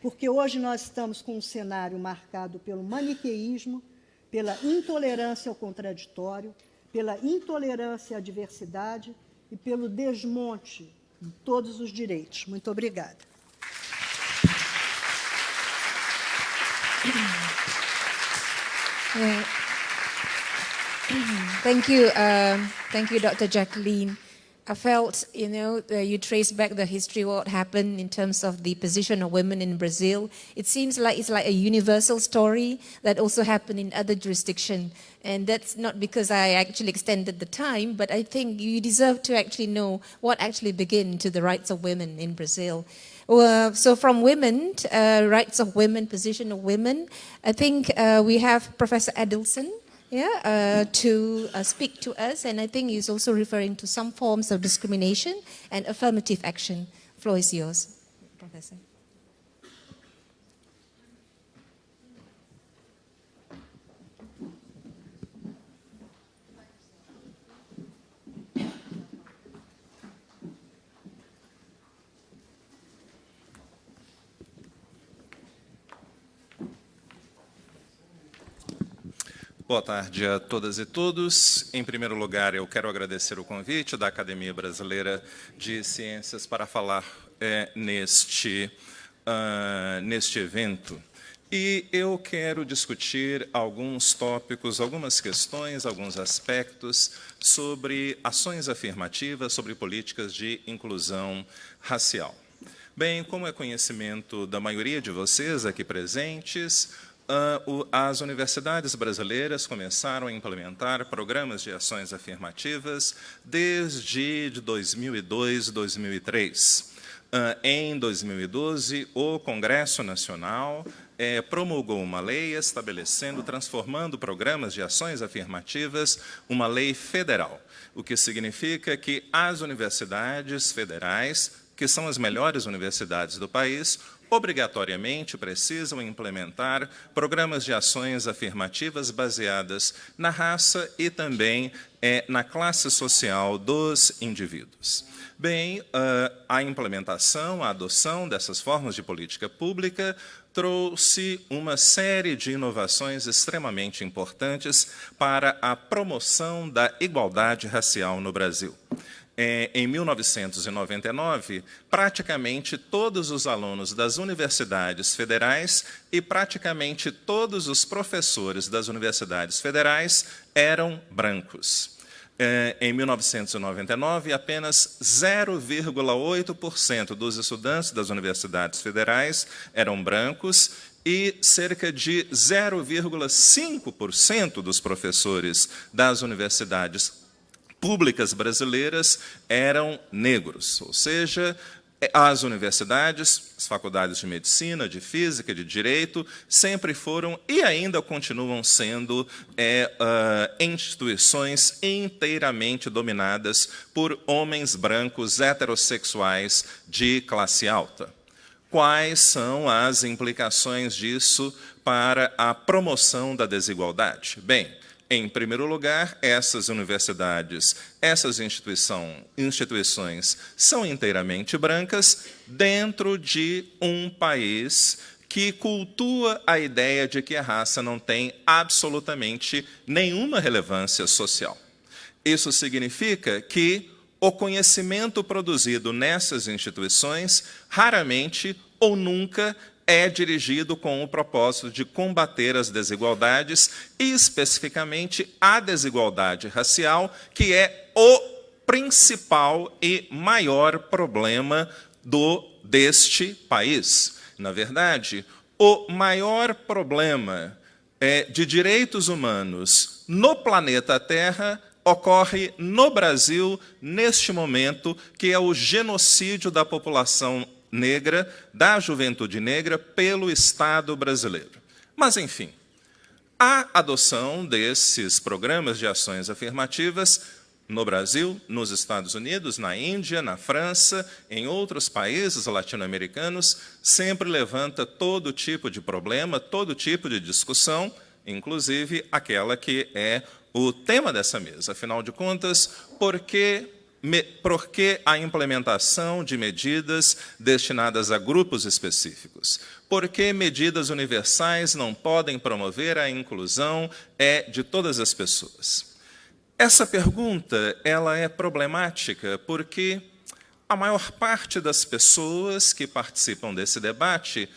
porque hoje nós estamos com um cenário marcado pelo maniqueísmo, pela intolerância ao contraditório, pela intolerância à diversidade e pelo desmonte de todos os direitos. Muito obrigada. Thank you, uh, thank you, Dr. Jacqueline. I felt, you know, you trace back the history, of what happened in terms of the position of women in Brazil. It seems like it's like a universal story that also happened in other jurisdictions. And that's not because I actually extended the time, but I think you deserve to actually know what actually began to the rights of women in Brazil. Uh, so from women, uh, rights of women, position of women, I think uh, we have Professor Adelson, yeah, uh, to uh, speak to us. And I think he's also referring to some forms of discrimination and affirmative action. Floor is yours, Professor. Boa tarde a todas e todos. Em primeiro lugar, eu quero agradecer o convite da Academia Brasileira de Ciências para falar é, neste, uh, neste evento. E eu quero discutir alguns tópicos, algumas questões, alguns aspectos sobre ações afirmativas, sobre políticas de inclusão racial. Bem, como é conhecimento da maioria de vocês aqui presentes, as universidades brasileiras começaram a implementar programas de ações afirmativas desde 2002, 2003. Em 2012, o Congresso Nacional é, promulgou uma lei estabelecendo, transformando programas de ações afirmativas, uma lei federal, o que significa que as universidades federais, que são as melhores universidades do país, obrigatoriamente precisam implementar programas de ações afirmativas baseadas na raça e também é, na classe social dos indivíduos. Bem, a implementação, a adoção dessas formas de política pública trouxe uma série de inovações extremamente importantes para a promoção da igualdade racial no Brasil é, em 1999, praticamente todos os alunos das universidades federais e praticamente todos os professores das universidades federais eram brancos. É, em 1999, apenas 0,8% dos estudantes das universidades federais eram brancos e cerca de 0,5% dos professores das universidades públicas brasileiras eram negros, ou seja, as universidades, as faculdades de medicina, de física, de direito, sempre foram e ainda continuam sendo é, uh, instituições inteiramente dominadas por homens brancos heterossexuais de classe alta. Quais são as implicações disso para a promoção da desigualdade? Bem, em primeiro lugar, essas universidades, essas instituições são inteiramente brancas dentro de um país que cultua a ideia de que a raça não tem absolutamente nenhuma relevância social. Isso significa que o conhecimento produzido nessas instituições raramente ou nunca é dirigido com o propósito de combater as desigualdades, especificamente a desigualdade racial, que é o principal e maior problema do deste país. Na verdade, o maior problema é, de direitos humanos no planeta Terra ocorre no Brasil, neste momento, que é o genocídio da população negra, da juventude negra, pelo Estado brasileiro. Mas, enfim, a adoção desses programas de ações afirmativas no Brasil, nos Estados Unidos, na Índia, na França, em outros países latino-americanos, sempre levanta todo tipo de problema, todo tipo de discussão, inclusive aquela que é o tema dessa mesa. Afinal de contas, por que por que a implementação de medidas destinadas a grupos específicos? Por que medidas universais não podem promover a inclusão é, de todas as pessoas? Essa pergunta ela é problemática porque a maior parte das pessoas que participam desse debate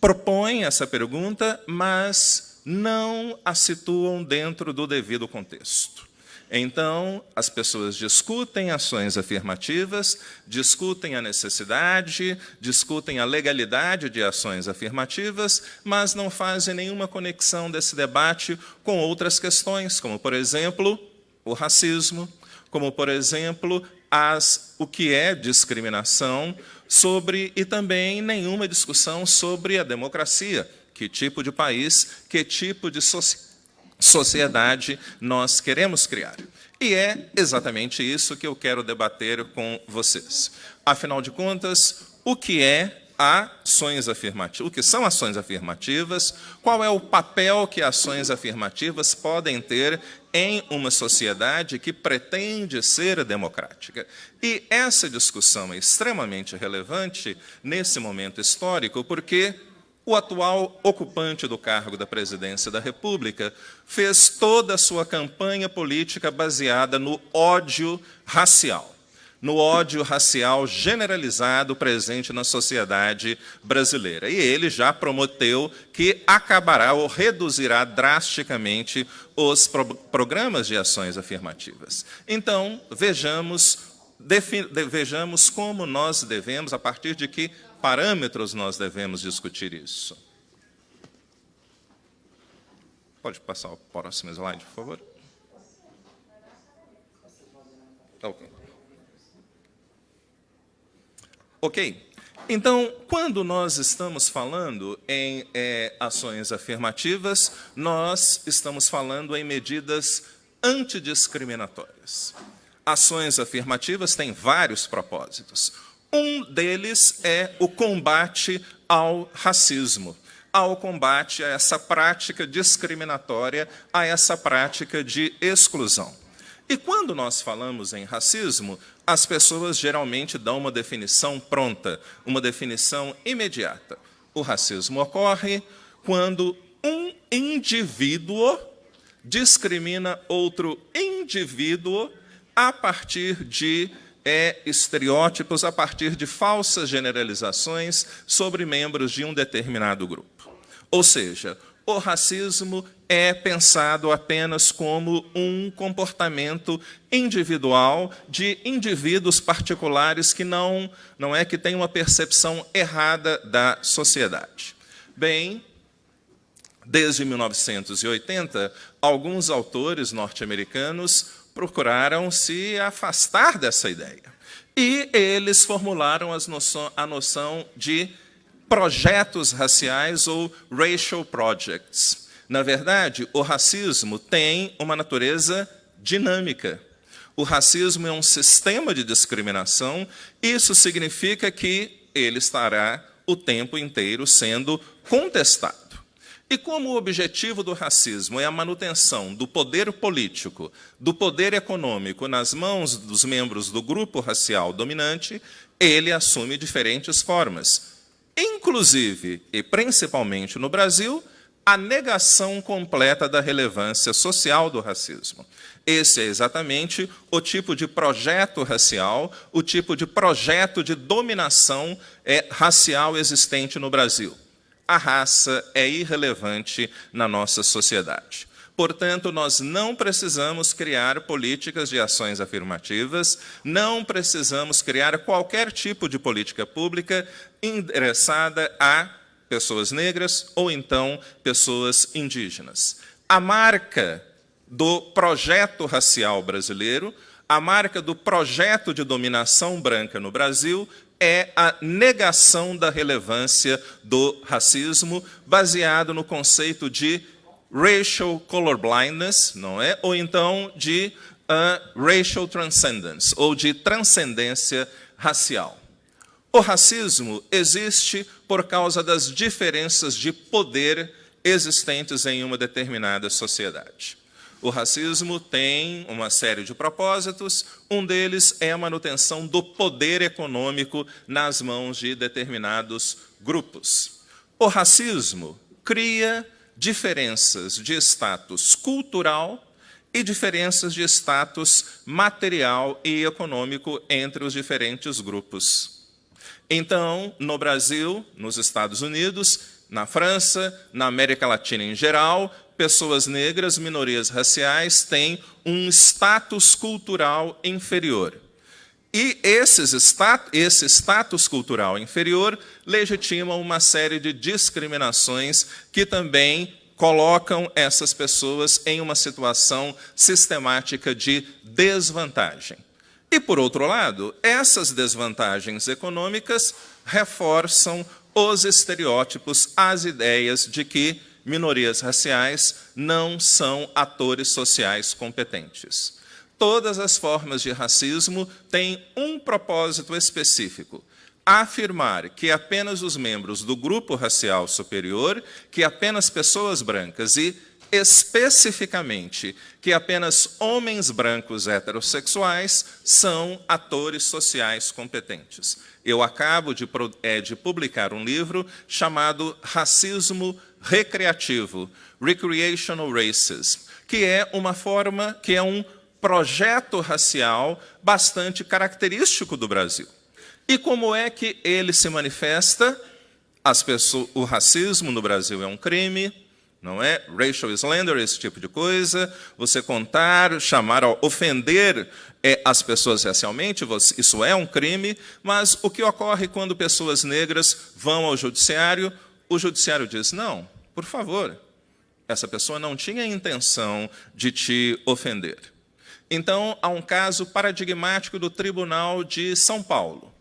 propõem essa pergunta, mas não a situam dentro do devido contexto. Então, as pessoas discutem ações afirmativas, discutem a necessidade, discutem a legalidade de ações afirmativas, mas não fazem nenhuma conexão desse debate com outras questões, como, por exemplo, o racismo, como, por exemplo, as, o que é discriminação, sobre e também nenhuma discussão sobre a democracia, que tipo de país, que tipo de sociedade sociedade nós queremos criar. E é exatamente isso que eu quero debater com vocês. Afinal de contas, o que é ações afirmativas, o que são ações afirmativas, qual é o papel que ações afirmativas podem ter em uma sociedade que pretende ser democrática. E essa discussão é extremamente relevante nesse momento histórico, porque o atual ocupante do cargo da presidência da República fez toda a sua campanha política baseada no ódio racial no ódio racial generalizado presente na sociedade brasileira. E ele já prometeu que acabará ou reduzirá drasticamente os pro programas de ações afirmativas. Então, vejamos, vejamos como nós devemos, a partir de que parâmetros nós devemos discutir isso. Pode passar o próximo slide, por favor? Ok. Ok? Então, quando nós estamos falando em é, ações afirmativas, nós estamos falando em medidas antidiscriminatórias. Ações afirmativas têm vários propósitos. Um deles é o combate ao racismo, ao combate a essa prática discriminatória, a essa prática de exclusão. E quando nós falamos em racismo, as pessoas geralmente dão uma definição pronta, uma definição imediata. O racismo ocorre quando um indivíduo discrimina outro indivíduo a partir de é, estereótipos, a partir de falsas generalizações sobre membros de um determinado grupo. Ou seja, o racismo é pensado apenas como um comportamento individual de indivíduos particulares que não, não é que têm uma percepção errada da sociedade. Bem, desde 1980, alguns autores norte-americanos procuraram se afastar dessa ideia. E eles formularam noção, a noção de projetos raciais ou racial projects. Na verdade, o racismo tem uma natureza dinâmica. O racismo é um sistema de discriminação, isso significa que ele estará o tempo inteiro sendo contestado. E como o objetivo do racismo é a manutenção do poder político, do poder econômico nas mãos dos membros do grupo racial dominante, ele assume diferentes formas inclusive e principalmente no Brasil, a negação completa da relevância social do racismo. Esse é exatamente o tipo de projeto racial, o tipo de projeto de dominação é, racial existente no Brasil. A raça é irrelevante na nossa sociedade. Portanto, nós não precisamos criar políticas de ações afirmativas, não precisamos criar qualquer tipo de política pública endereçada a pessoas negras ou então pessoas indígenas. A marca do projeto racial brasileiro, a marca do projeto de dominação branca no Brasil é a negação da relevância do racismo, baseado no conceito de racial colorblindness, não é? Ou então de uh, racial transcendence, ou de transcendência racial. O racismo existe por causa das diferenças de poder existentes em uma determinada sociedade. O racismo tem uma série de propósitos, um deles é a manutenção do poder econômico nas mãos de determinados grupos. O racismo cria diferenças de status cultural e diferenças de status material e econômico entre os diferentes grupos. Então, no Brasil, nos Estados Unidos, na França, na América Latina em geral, pessoas negras, minorias raciais, têm um status cultural inferior. E esses stat esse status cultural inferior legitima uma série de discriminações que também colocam essas pessoas em uma situação sistemática de desvantagem. E, por outro lado, essas desvantagens econômicas reforçam os estereótipos, as ideias de que minorias raciais não são atores sociais competentes. Todas as formas de racismo têm um propósito específico, afirmar que apenas os membros do grupo racial superior, que apenas pessoas brancas e especificamente que apenas homens brancos heterossexuais são atores sociais competentes. Eu acabo de, é, de publicar um livro chamado Racismo Recreativo, Recreational Racism, que é uma forma, que é um projeto racial bastante característico do Brasil. E como é que ele se manifesta? As pessoas, o racismo no Brasil é um crime, não é? Racial slander, esse tipo de coisa. Você contar, chamar, ofender é, as pessoas racialmente, isso é um crime. Mas o que ocorre quando pessoas negras vão ao judiciário? O judiciário diz: não, por favor, essa pessoa não tinha intenção de te ofender. Então, há um caso paradigmático do Tribunal de São Paulo.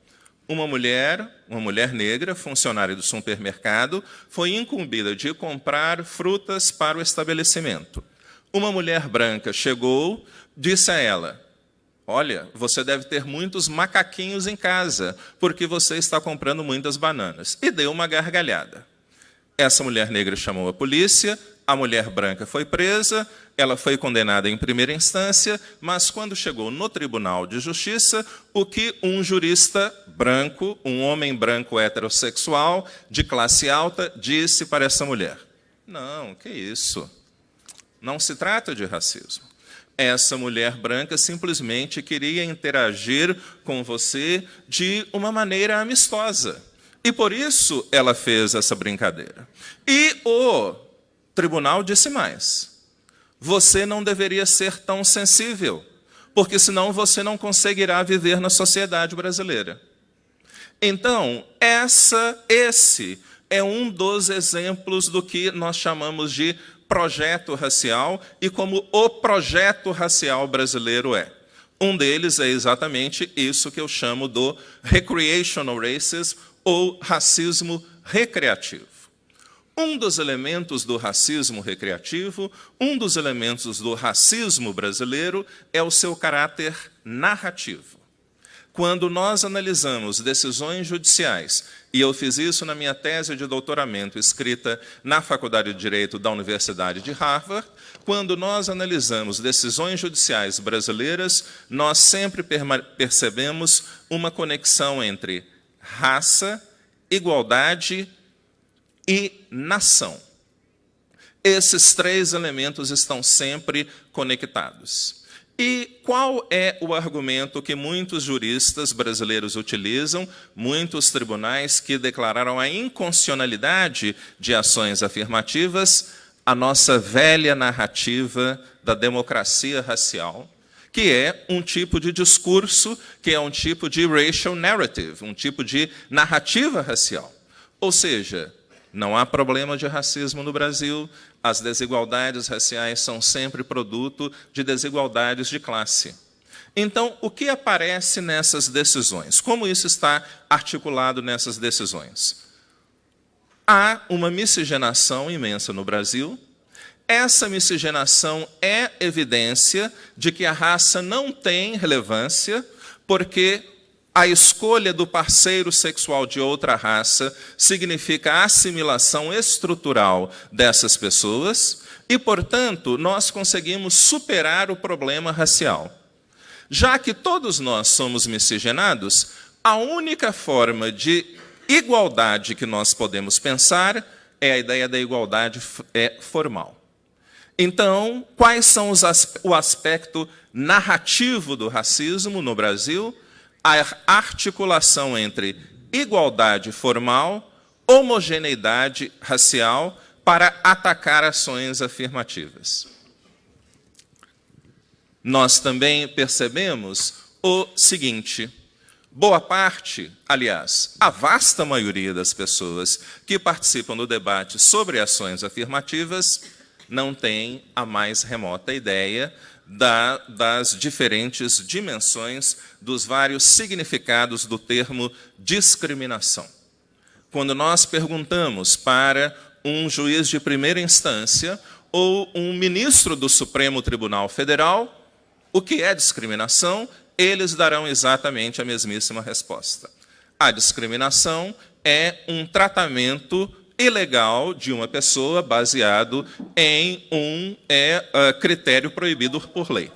Uma mulher, uma mulher negra, funcionária do supermercado, foi incumbida de comprar frutas para o estabelecimento. Uma mulher branca chegou, disse a ela: Olha, você deve ter muitos macaquinhos em casa, porque você está comprando muitas bananas. E deu uma gargalhada. Essa mulher negra chamou a polícia, a mulher branca foi presa, ela foi condenada em primeira instância, mas quando chegou no Tribunal de Justiça, o que um jurista branco, um homem branco heterossexual, de classe alta, disse para essa mulher? Não, que isso? Não se trata de racismo. Essa mulher branca simplesmente queria interagir com você de uma maneira amistosa. E por isso ela fez essa brincadeira. E o tribunal disse mais: você não deveria ser tão sensível, porque senão você não conseguirá viver na sociedade brasileira. Então, essa, esse é um dos exemplos do que nós chamamos de projeto racial e como o projeto racial brasileiro é. Um deles é exatamente isso que eu chamo do recreational racism ou racismo recreativo. Um dos elementos do racismo recreativo, um dos elementos do racismo brasileiro é o seu caráter narrativo. Quando nós analisamos decisões judiciais, e eu fiz isso na minha tese de doutoramento escrita na Faculdade de Direito da Universidade de Harvard, quando nós analisamos decisões judiciais brasileiras, nós sempre percebemos uma conexão entre raça, igualdade e nação. Esses três elementos estão sempre conectados. E qual é o argumento que muitos juristas brasileiros utilizam, muitos tribunais que declararam a inconstitucionalidade de ações afirmativas? A nossa velha narrativa da democracia racial, que é um tipo de discurso, que é um tipo de racial narrative, um tipo de narrativa racial. Ou seja, não há problema de racismo no Brasil, as desigualdades raciais são sempre produto de desigualdades de classe. Então, o que aparece nessas decisões? Como isso está articulado nessas decisões? Há uma miscigenação imensa no Brasil. Essa miscigenação é evidência de que a raça não tem relevância, porque a escolha do parceiro sexual de outra raça significa a assimilação estrutural dessas pessoas e, portanto, nós conseguimos superar o problema racial. Já que todos nós somos miscigenados, a única forma de igualdade que nós podemos pensar é a ideia da igualdade é formal. Então, quais são os o aspecto narrativo do racismo no Brasil? A articulação entre igualdade formal, homogeneidade racial para atacar ações afirmativas. Nós também percebemos o seguinte: boa parte, aliás, a vasta maioria das pessoas que participam do debate sobre ações afirmativas não tem a mais remota ideia da, das diferentes dimensões dos vários significados do termo discriminação. Quando nós perguntamos para um juiz de primeira instância ou um ministro do Supremo Tribunal Federal o que é discriminação, eles darão exatamente a mesmíssima resposta. A discriminação é um tratamento ilegal de uma pessoa baseado em um é, uh, critério proibido por lei.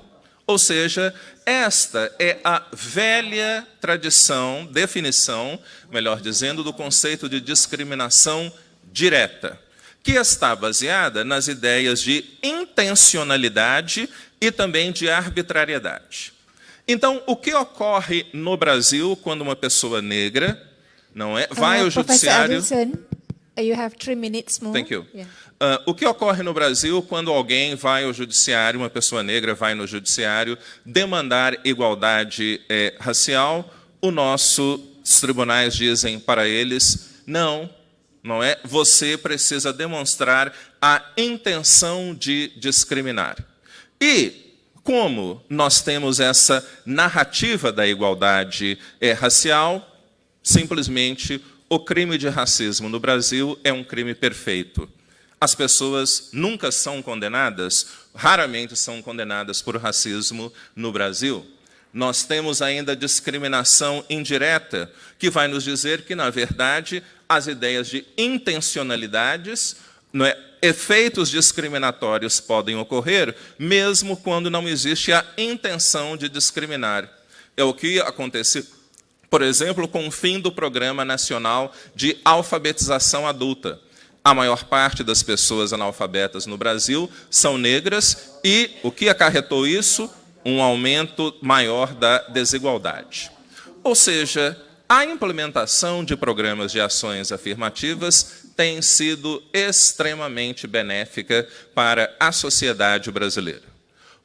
Ou seja, esta é a velha tradição, definição, melhor dizendo, do conceito de discriminação direta, que está baseada nas ideias de intencionalidade e também de arbitrariedade. Então, o que ocorre no Brasil quando uma pessoa negra não é vai uh, ao judiciário? You have three minutes more. Thank you. Yeah. Uh, o que ocorre no Brasil quando alguém vai ao judiciário, uma pessoa negra vai no judiciário demandar igualdade eh, racial? O nosso os tribunais dizem para eles não, não é. Você precisa demonstrar a intenção de discriminar. E como nós temos essa narrativa da igualdade eh, racial, simplesmente o crime de racismo no Brasil é um crime perfeito as pessoas nunca são condenadas, raramente são condenadas por racismo no Brasil. Nós temos ainda discriminação indireta, que vai nos dizer que, na verdade, as ideias de intencionalidades, é, efeitos discriminatórios podem ocorrer, mesmo quando não existe a intenção de discriminar. É o que acontece, por exemplo, com o fim do Programa Nacional de Alfabetização Adulta a maior parte das pessoas analfabetas no Brasil são negras e o que acarretou isso? Um aumento maior da desigualdade. Ou seja, a implementação de programas de ações afirmativas tem sido extremamente benéfica para a sociedade brasileira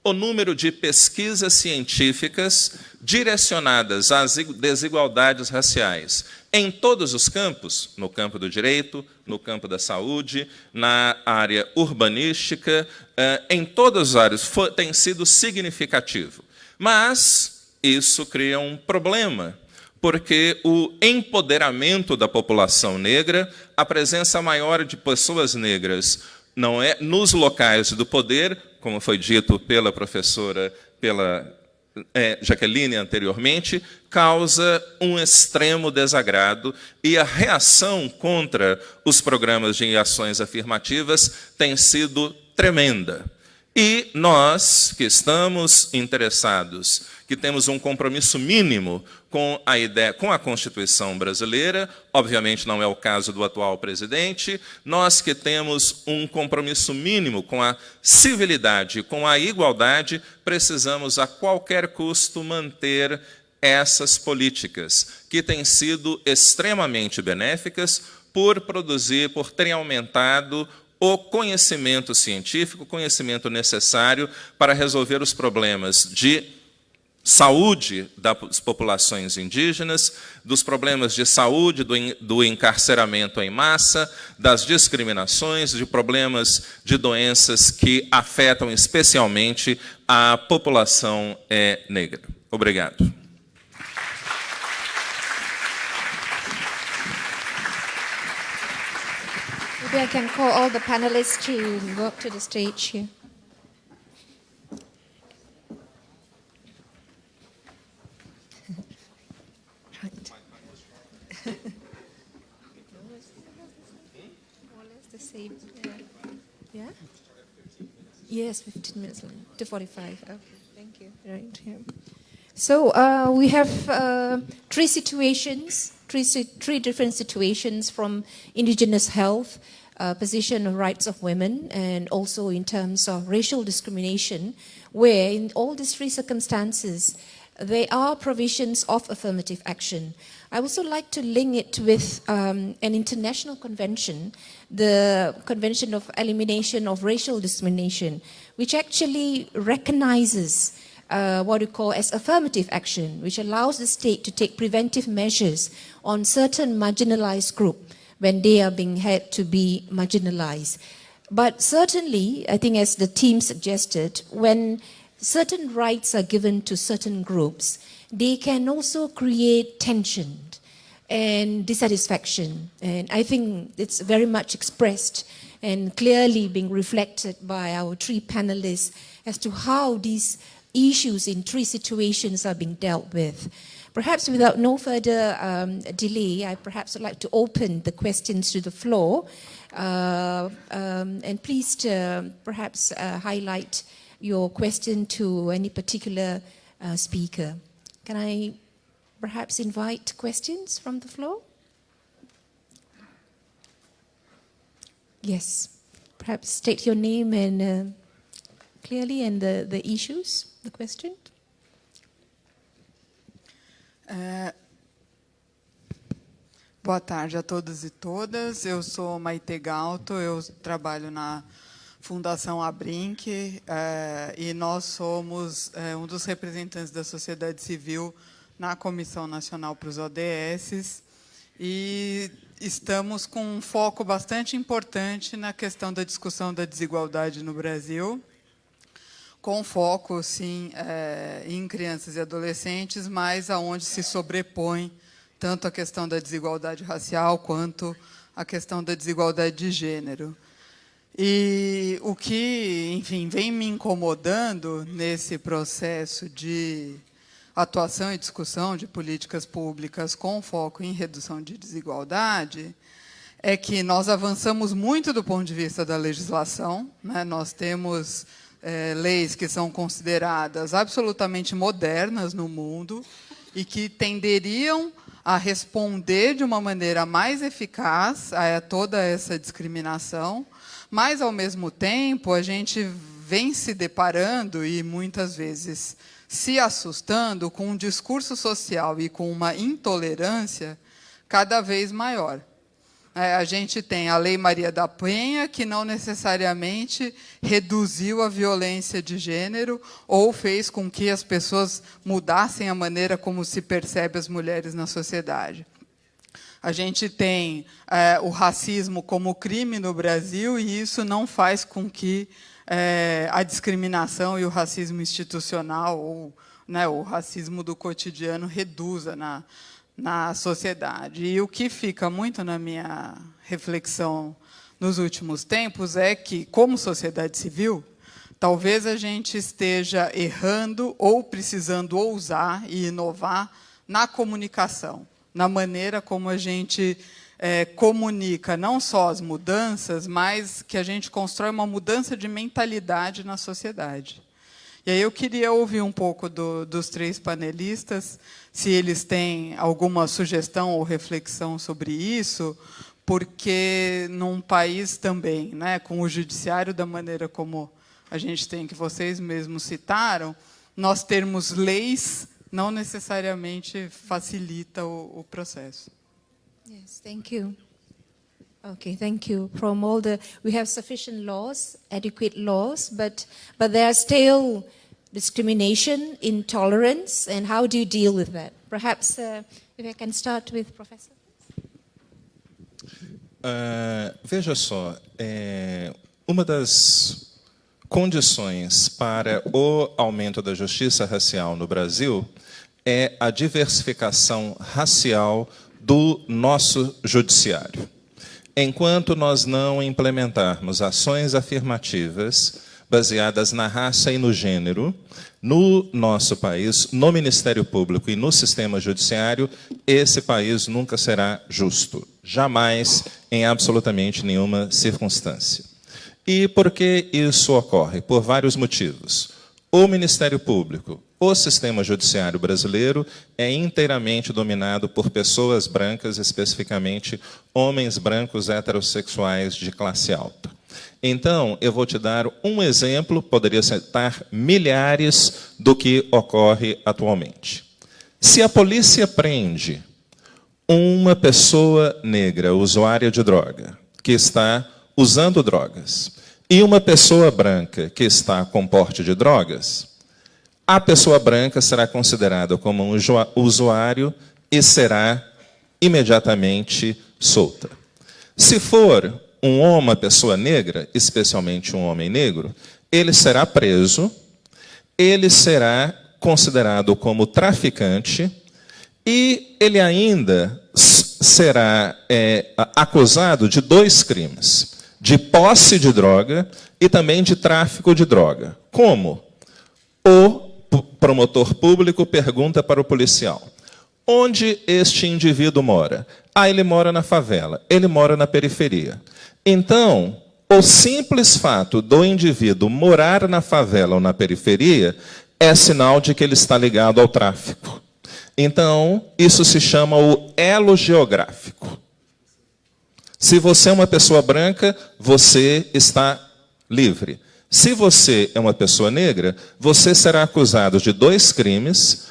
o número de pesquisas científicas direcionadas às desigualdades raciais em todos os campos, no campo do direito, no campo da saúde, na área urbanística, eh, em todas as áreas, tem sido significativo. Mas isso cria um problema, porque o empoderamento da população negra, a presença maior de pessoas negras não é nos locais do poder, como foi dito pela professora, pela é, Jaqueline anteriormente, causa um extremo desagrado e a reação contra os programas de ações afirmativas tem sido tremenda. E nós, que estamos interessados, que temos um compromisso mínimo com a ideia, com a Constituição brasileira, obviamente não é o caso do atual presidente, nós que temos um compromisso mínimo com a civilidade, com a igualdade, precisamos a qualquer custo manter essas políticas, que têm sido extremamente benéficas por produzir, por terem aumentado o conhecimento científico, o conhecimento necessário para resolver os problemas de saúde das populações indígenas, dos problemas de saúde, do, encarceramento em massa, das discriminações, de problemas de doenças que afetam especialmente a população é, negra. Obrigado. Maybe I can call all the panelists to go up. Yes, 15 minutes to 45. Okay, thank you. Right here. So uh, we have uh, three situations, three, three different situations from indigenous health, uh, position of rights of women, and also in terms of racial discrimination, where in all these three circumstances, there are provisions of affirmative action. I also like to link it with um, an international convention, the Convention of Elimination of Racial Discrimination, which actually recognizes uh, what we call as affirmative action, which allows the state to take preventive measures on certain marginalized group when they are being had to be marginalized. But certainly, I think as the team suggested, when certain rights are given to certain groups, they can also create tension and dissatisfaction. And I think it's very much expressed and clearly being reflected by our three panelists as to how these issues in three situations are being dealt with. perhaps without no further um, delay, I perhaps would like to open the questions to the floor. Uh, um, and please uh, perhaps uh, highlight your question to any particular uh, speaker. Can I perhaps invite questions from the floor? Yes. Perhaps state your name and uh, clearly and the, the issues, the question. É, Boa tarde a todos e todas. Eu sou Maite Galto, eu trabalho na Fundação Abrinq é, e nós somos é, um dos representantes da sociedade civil na Comissão Nacional para os ODS e estamos com um foco bastante importante na questão da discussão da desigualdade no Brasil, com foco, sim, é, em crianças e adolescentes, mas aonde se sobrepõe tanto a questão da desigualdade racial quanto a questão da desigualdade de gênero. E o que, enfim, vem me incomodando nesse processo de atuação e discussão de políticas públicas com foco em redução de desigualdade é que nós avançamos muito do ponto de vista da legislação. Né? Nós temos é, leis que são consideradas absolutamente modernas no mundo e que tenderiam a responder de uma maneira mais eficaz a toda essa discriminação, mas, ao mesmo tempo, a gente vem se deparando e, muitas vezes, se assustando com um discurso social e com uma intolerância cada vez maior. É, a gente tem a Lei Maria da Penha, que não necessariamente reduziu a violência de gênero ou fez com que as pessoas mudassem a maneira como se percebe as mulheres na sociedade. A gente tem é, o racismo como crime no Brasil e isso não faz com que é, a discriminação e o racismo institucional ou né, o racismo do cotidiano reduza na, na sociedade. E o que fica muito na minha reflexão nos últimos tempos é que, como sociedade civil, talvez a gente esteja errando ou precisando ousar e inovar na comunicação, na maneira como a gente é, comunica não só as mudanças, mas que a gente constrói uma mudança de mentalidade na sociedade. E aí eu queria ouvir um pouco do, dos três panelistas, se eles têm alguma sugestão ou reflexão sobre isso, porque num país também, né, com o judiciário da maneira como a gente tem, que vocês mesmos citaram, nós termos leis não necessariamente facilita o, o processo. Yes, thank you. Okay, thank you. From all the, we have sufficient laws, adequate laws, but, but there are still discrimination, intolerance, and how do you deal with that? Perhaps uh, if I can start with Professor. Uh, veja só, é, uma das condições para o aumento da justiça racial no Brasil é a diversificação racial do nosso judiciário. Enquanto nós não implementarmos ações afirmativas baseadas na raça e no gênero, no nosso país, no Ministério Público e no sistema judiciário, esse país nunca será justo. Jamais, em absolutamente nenhuma circunstância. E por que isso ocorre? Por vários motivos. O Ministério Público, o sistema judiciário brasileiro é inteiramente dominado por pessoas brancas, especificamente homens brancos heterossexuais de classe alta. Então, eu vou te dar um exemplo, poderia citar milhares do que ocorre atualmente. Se a polícia prende uma pessoa negra, usuária de droga, que está usando drogas, e uma pessoa branca que está com porte de drogas, a pessoa branca será considerada como um usuário e será imediatamente solta. Se for um homem, uma pessoa negra, especialmente um homem negro, ele será preso, ele será considerado como traficante e ele ainda será é, acusado de dois crimes: de posse de droga e também de tráfico de droga. Como? O promotor público pergunta para o policial: Onde este indivíduo mora? Ah, ele mora na favela, ele mora na periferia. Então, o simples fato do indivíduo morar na favela ou na periferia é sinal de que ele está ligado ao tráfico. Então, isso se chama o elo geográfico. Se você é uma pessoa branca, você está livre. Se você é uma pessoa negra, você será acusado de dois crimes.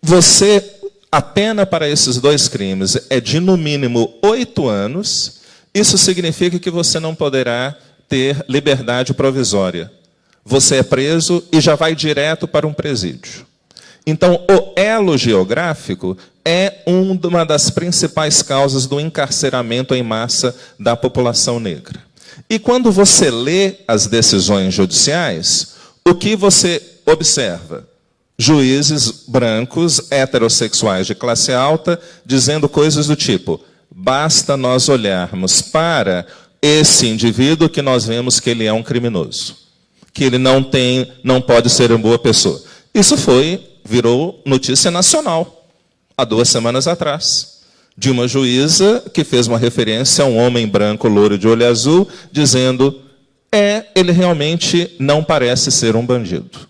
Você, a pena para esses dois crimes é de no mínimo oito anos. Isso significa que você não poderá ter liberdade provisória. Você é preso e já vai direto para um presídio. Então, o elo geográfico é uma das principais causas do encarceramento em massa da população negra. E quando você lê as decisões judiciais, o que você observa? Juízes brancos, heterossexuais de classe alta, dizendo coisas do tipo: basta nós olharmos para esse indivíduo que nós vemos que ele é um criminoso, que ele não tem, não pode ser uma boa pessoa. Isso foi virou notícia nacional, há duas semanas atrás, de uma juíza que fez uma referência a um homem branco, louro de olho azul, dizendo: é, ele realmente não parece ser um bandido.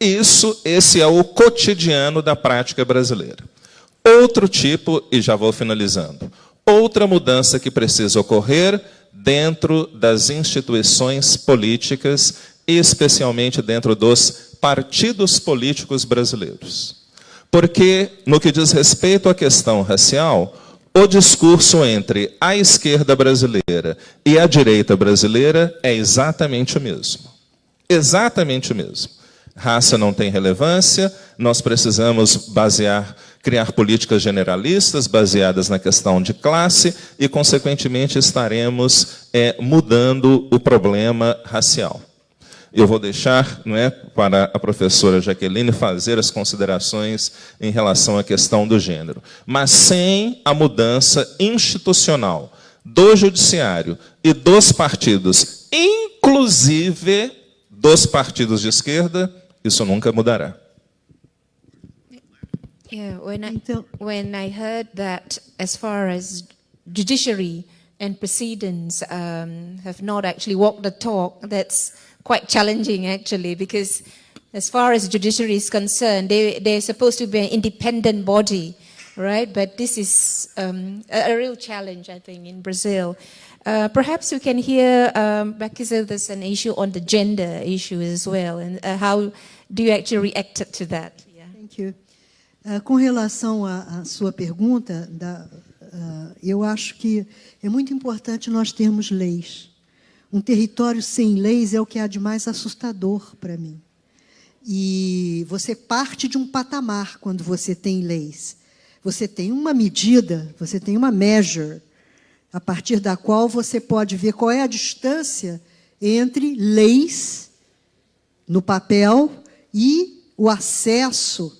Isso, esse é o cotidiano da prática brasileira. Outro tipo, e já vou finalizando, outra mudança que precisa ocorrer dentro das instituições políticas, especialmente dentro dos partidos políticos brasileiros. Porque, no que diz respeito à questão racial, o discurso entre a esquerda brasileira e a direita brasileira é exatamente o mesmo. Exatamente o mesmo. Raça não tem relevância, nós precisamos basear, criar políticas generalistas baseadas na questão de classe e, consequentemente, estaremos é, mudando o problema racial. Eu vou deixar não é, para a professora Jaqueline fazer as considerações em relação à questão do gênero. Mas sem a mudança institucional do judiciário e dos partidos, inclusive dos partidos de esquerda, isso nunca mudará. Yeah, when I, when I heard that as far as judiciary and precedents um, have not actually walked the talk, that's quite challenging actually because as far as judiciary is concerned, they, they're supposed to be an independent body, right? But this is um, a, a, real challenge, I think, in Brazil. Uh, perhaps we can hear, um, Becky there's an issue on the gender issue as well, and uh, how do you actually react to that? Yeah. Thank you. Uh, com relação à, sua pergunta, da, uh, eu acho que é muito importante nós termos leis. Um território sem leis é o que há de mais assustador para mim. E você parte de um patamar quando você tem leis. Você tem uma medida, você tem uma measure, a partir da qual você pode ver qual é a distância entre leis no papel e o acesso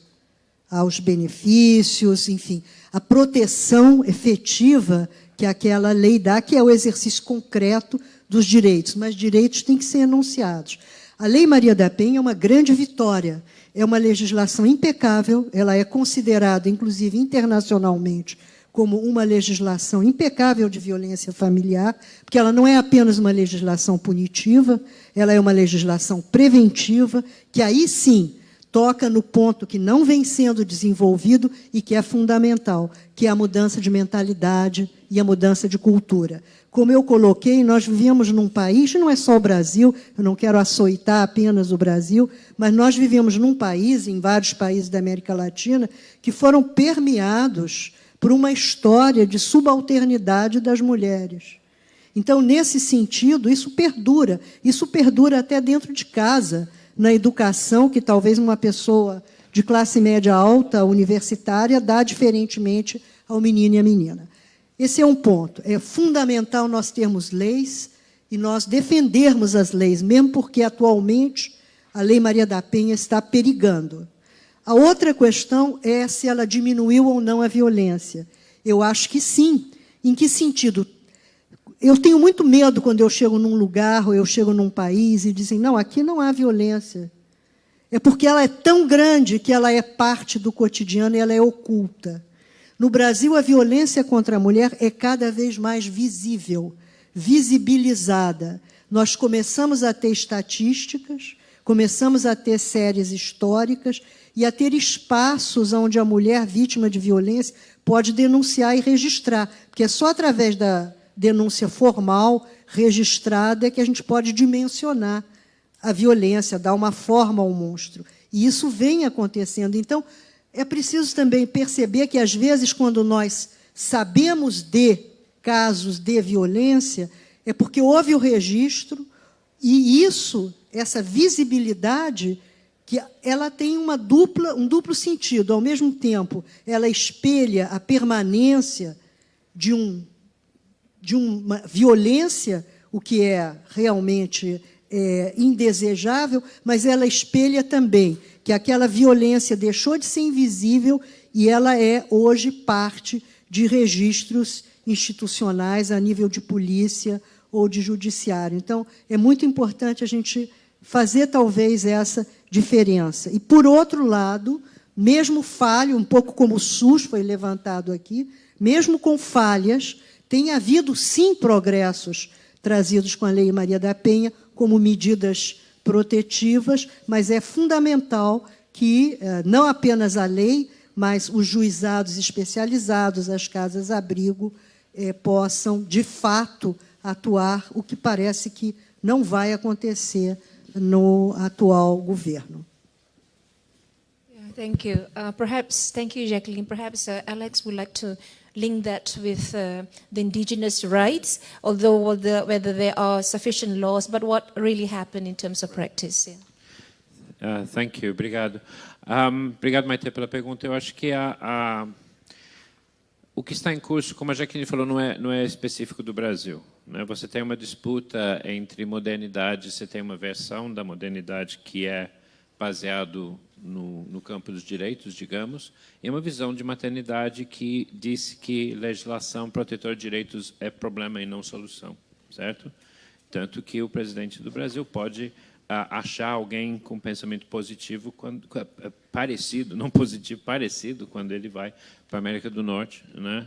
aos benefícios, enfim, a proteção efetiva que aquela lei dá, que é o exercício concreto dos direitos, mas direitos têm que ser enunciados. A Lei Maria da Penha é uma grande vitória. É uma legislação impecável, ela é considerada, inclusive internacionalmente, como uma legislação impecável de violência familiar, porque ela não é apenas uma legislação punitiva, ela é uma legislação preventiva, que aí sim toca no ponto que não vem sendo desenvolvido e que é fundamental, que é a mudança de mentalidade e a mudança de cultura. Como eu coloquei, nós vivemos num país, não é só o Brasil, eu não quero açoitar apenas o Brasil, mas nós vivemos num país, em vários países da América Latina, que foram permeados por uma história de subalternidade das mulheres. Então, nesse sentido, isso perdura. Isso perdura até dentro de casa, na educação, que talvez uma pessoa de classe média alta, universitária, dá diferentemente ao menino e à menina. Esse é um ponto. É fundamental nós termos leis e nós defendermos as leis, mesmo porque atualmente a Lei Maria da Penha está perigando. A outra questão é se ela diminuiu ou não a violência. Eu acho que sim. Em que sentido? Eu tenho muito medo quando eu chego num lugar ou eu chego num país e dizem: não, aqui não há violência. é porque ela é tão grande que ela é parte do cotidiano e ela é oculta. No Brasil, a violência contra a mulher é cada vez mais visível, visibilizada. Nós começamos a ter estatísticas, começamos a ter séries históricas e a ter espaços onde a mulher vítima de violência pode denunciar e registrar, porque é só através da denúncia formal, registrada, é que a gente pode dimensionar a violência, dar uma forma ao monstro. E isso vem acontecendo. Então, é preciso também perceber que, às vezes, quando nós sabemos de casos de violência, é porque houve o registro, e isso, essa visibilidade, que ela tem uma dupla, um duplo sentido. Ao mesmo tempo, ela espelha a permanência de, um, de uma violência, o que é realmente é, indesejável, mas ela espelha também que aquela violência deixou de ser invisível e ela é hoje parte de registros institucionais a nível de polícia ou de judiciário. Então, é muito importante a gente fazer talvez essa diferença. E, por outro lado, mesmo falho, um pouco como o SUS foi levantado aqui, mesmo com falhas, tem havido, sim, progressos trazidos com a Lei Maria da Penha, como medidas protetivas, mas é fundamental que eh, não apenas a lei, mas os juizados especializados, as casas-abrigo, eh, possam, de fato, atuar, o que parece que não vai acontecer no atual governo. Thank you. Uh, perhaps, thank you, Jacqueline. Perhaps uh, Alex would like to link that with uh, the indigenous rights, although whether, whether, there are sufficient laws, but what really happened in terms of practice. Yeah. Uh, thank you, obrigado. Um, obrigado, Maite, pela pergunta. Eu acho que a, a, o que está em curso, como a Jaqueline falou, não é, não é específico do Brasil. Né? Você tem uma disputa entre modernidade, você tem uma versão da modernidade que é baseado no, no, campo dos direitos, digamos, e uma visão de maternidade que disse que legislação protetora de direitos é problema e não solução, certo? Tanto que o presidente do Brasil pode achar alguém com pensamento positivo, quando, é, parecido, não positivo, parecido, quando ele vai para a América do Norte, né?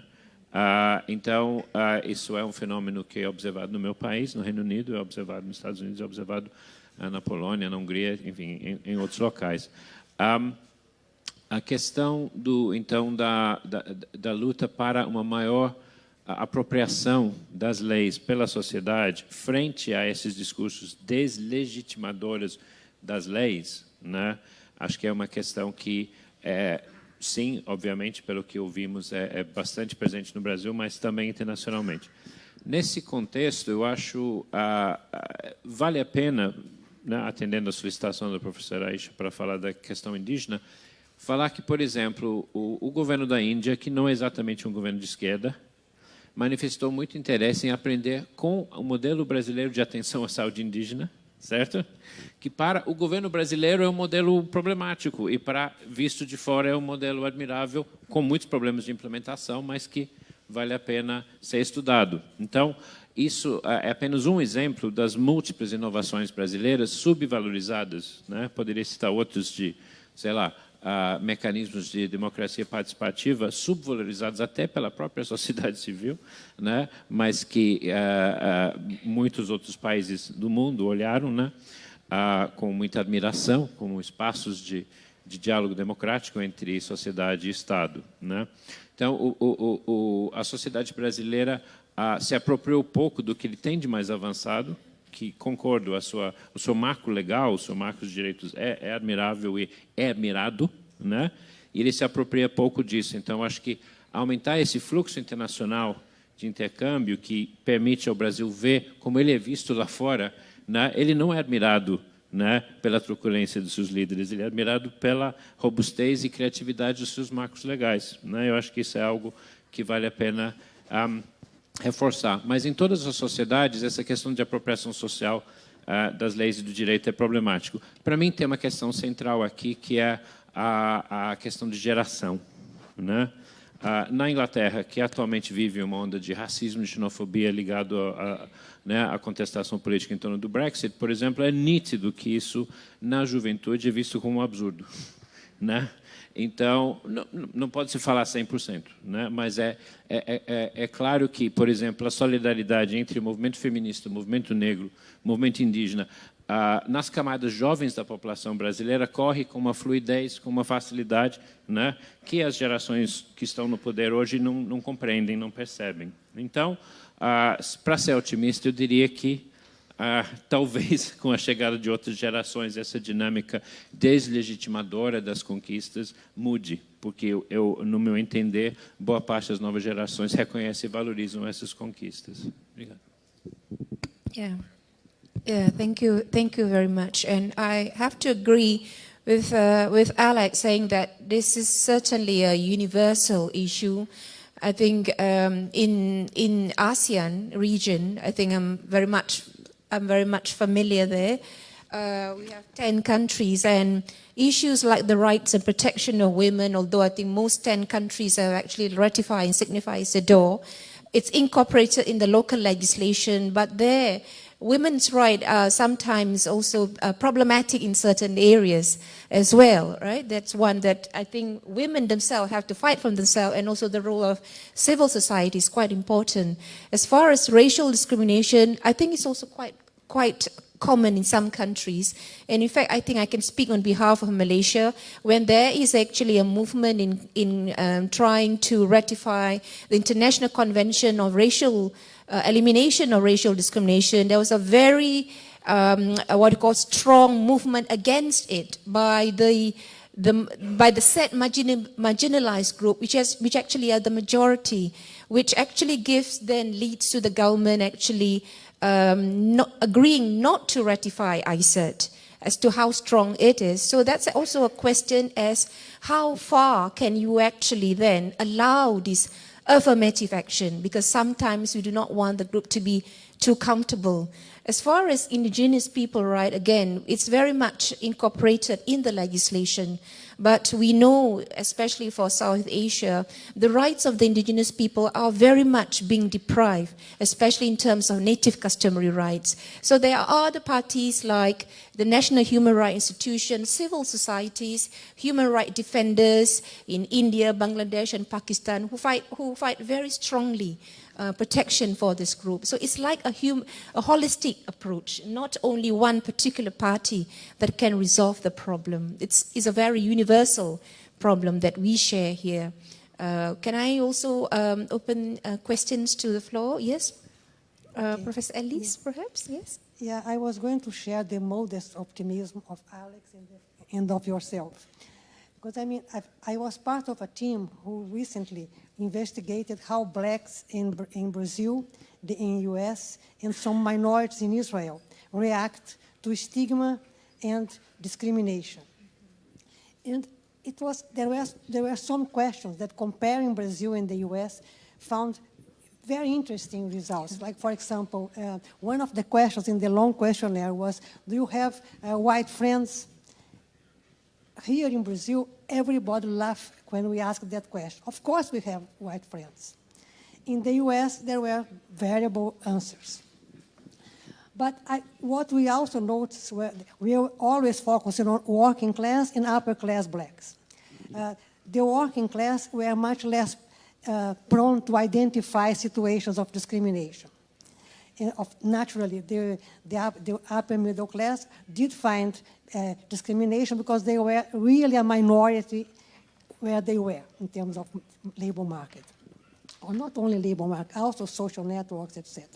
Ah, então, ah, isso é um fenômeno que é observado no meu país, no Reino Unido, é observado nos Estados Unidos, é observado na Polônia, na Hungria, enfim, em, em outros locais. Um, a questão do então da, da, da, luta para uma maior apropriação das leis pela sociedade frente a esses discursos deslegitimadores das leis, né? Acho que é uma questão que é, sim, obviamente, pelo que ouvimos, é, é, bastante presente no Brasil, mas também internacionalmente. Nesse contexto, eu acho ah, ah, vale a pena né, atendendo a solicitação da professora Aisha para falar da questão indígena, falar que, por exemplo, o, o, governo da Índia, que não é exatamente um governo de esquerda, manifestou muito interesse em aprender com o modelo brasileiro de atenção à saúde indígena, certo? Que para o governo brasileiro é um modelo problemático e para visto de fora é um modelo admirável com muitos problemas de implementação, mas que vale a pena ser estudado. Então, isso é, é apenas um exemplo das múltiplas inovações brasileiras subvalorizadas. Né? Poderia citar outros de, sei lá, uh, mecanismos de democracia participativa subvalorizados até pela própria sociedade civil, né? mas que uh, uh, muitos outros países do mundo olharam né? com muita admiração como espaços de, de diálogo democrático entre sociedade e Estado. Né? Então, o, o, o, a sociedade brasileira ah, se apropriou pouco do que ele tem de mais avançado, que concordo, a sua, o seu marco legal, o seu marco de direitos é, é admirável e é admirado, né? e ele se apropria pouco disso. Então, acho que aumentar esse fluxo internacional de intercâmbio que permite ao Brasil ver como ele é visto lá fora, né? ele não é admirado né, pela truculência dos seus líderes, ele é admirado pela robustez e criatividade dos seus marcos legais. Né? Eu acho que isso é algo que vale a pena um, reforçar. Mas em todas as sociedades, essa questão de apropriação social uh, das leis e do direito é problemático. Para mim, tem uma questão central aqui, que é a, a questão de geração. Né? Ah, na Inglaterra, que atualmente vive uma onda de racismo e xenofobia ligado a, a né, contestação política em torno do Brexit, por exemplo, é nítido que isso, na juventude, é visto como um absurdo. Né? Então, não, não pode se falar 100%, né? mas é, é, é, é, claro que, por exemplo, a solidariedade entre o movimento feminista, o movimento negro, o movimento indígena, ah, nas camadas jovens da população brasileira, corre com uma fluidez, com uma facilidade né? que as gerações que estão no poder hoje não, não compreendem, não percebem. Então, ah, para ser otimista, eu diria que ah, talvez com a chegada de outras gerações essa dinâmica deslegitimadora das conquistas mude, porque eu, eu, no meu entender, boa parte das novas gerações reconhecem e valorizam essas conquistas. Obrigado. Yeah. Yeah, thank you, thank you very much. And I have to agree with uh, with Alex saying that this is certainly a universal issue. I think um, in in ASEAN region, I think I'm very much I'm very much familiar there. Uh, we have 10 countries and issues like the rights and protection of women, although I think most 10 countries have actually ratified and signified the door. it's incorporated in the local legislation, but there women's rights are sometimes also uh, problematic in certain areas as well, right? That's one that I think women themselves have to fight for themselves and also the role of civil society is quite important. As far as racial discrimination, I think it's also quite, quite common in some countries. And in fact, I think I can speak on behalf of Malaysia when there is actually a movement in, in um, trying to ratify the International Convention of Racial uh, elimination of racial discrimination, there was a very, um, what you call strong movement against it by the, the by the set marginal, marginalized group, which, has, which actually are the majority, which actually gives then leads to the government actually um, not, agreeing not to ratify ICET as to how strong it is. So that's also a question as how far can you actually then allow this affirmative action because sometimes we do not want the group to be too comfortable. As far as indigenous people right, again, it's very much incorporated in the legislation. But we know, especially for South Asia, the rights of the indigenous people are very much being deprived, especially in terms of native customary rights. So there are other parties like the National Human Rights Institution, civil societies, human rights defenders in India, Bangladesh, and Pakistan who fight, who fight very strongly uh, protection for this group. So it's like a, hum, a holistic approach, not only one particular party that can resolve the problem. It's, it's a very universal problem that we share here. Uh, can I also um, open uh, questions to the floor? Yes? Uh, okay. Professor Ellis, yeah. perhaps? Yes? Yeah, I was going to share the modest optimism of Alex and, the, and of yourself. Because I mean, I've, i was part of a team who recently investigated how blacks in, in Brazil, the, in US, and some minorities in Israel react to stigma and discrimination. And it was, there, was, there were some questions that comparing Brazil and the US found very interesting results. Like, for example, uh, one of the questions in the long questionnaire was, do you have uh, white friends? Here in Brazil, everybody laughed when we asked that question. Of course we have white friends. In the US, there were variable answers. But I, what we also noticed, were, we are always focusing on working class and upper class blacks. Uh, the working class were much less uh, prone to identify situations of discrimination. And of, naturally, the, the, the, upper middle class did find uh, discrimination because they were really a minority where they were in terms of labor market. Or not only labor market, also social networks, etc.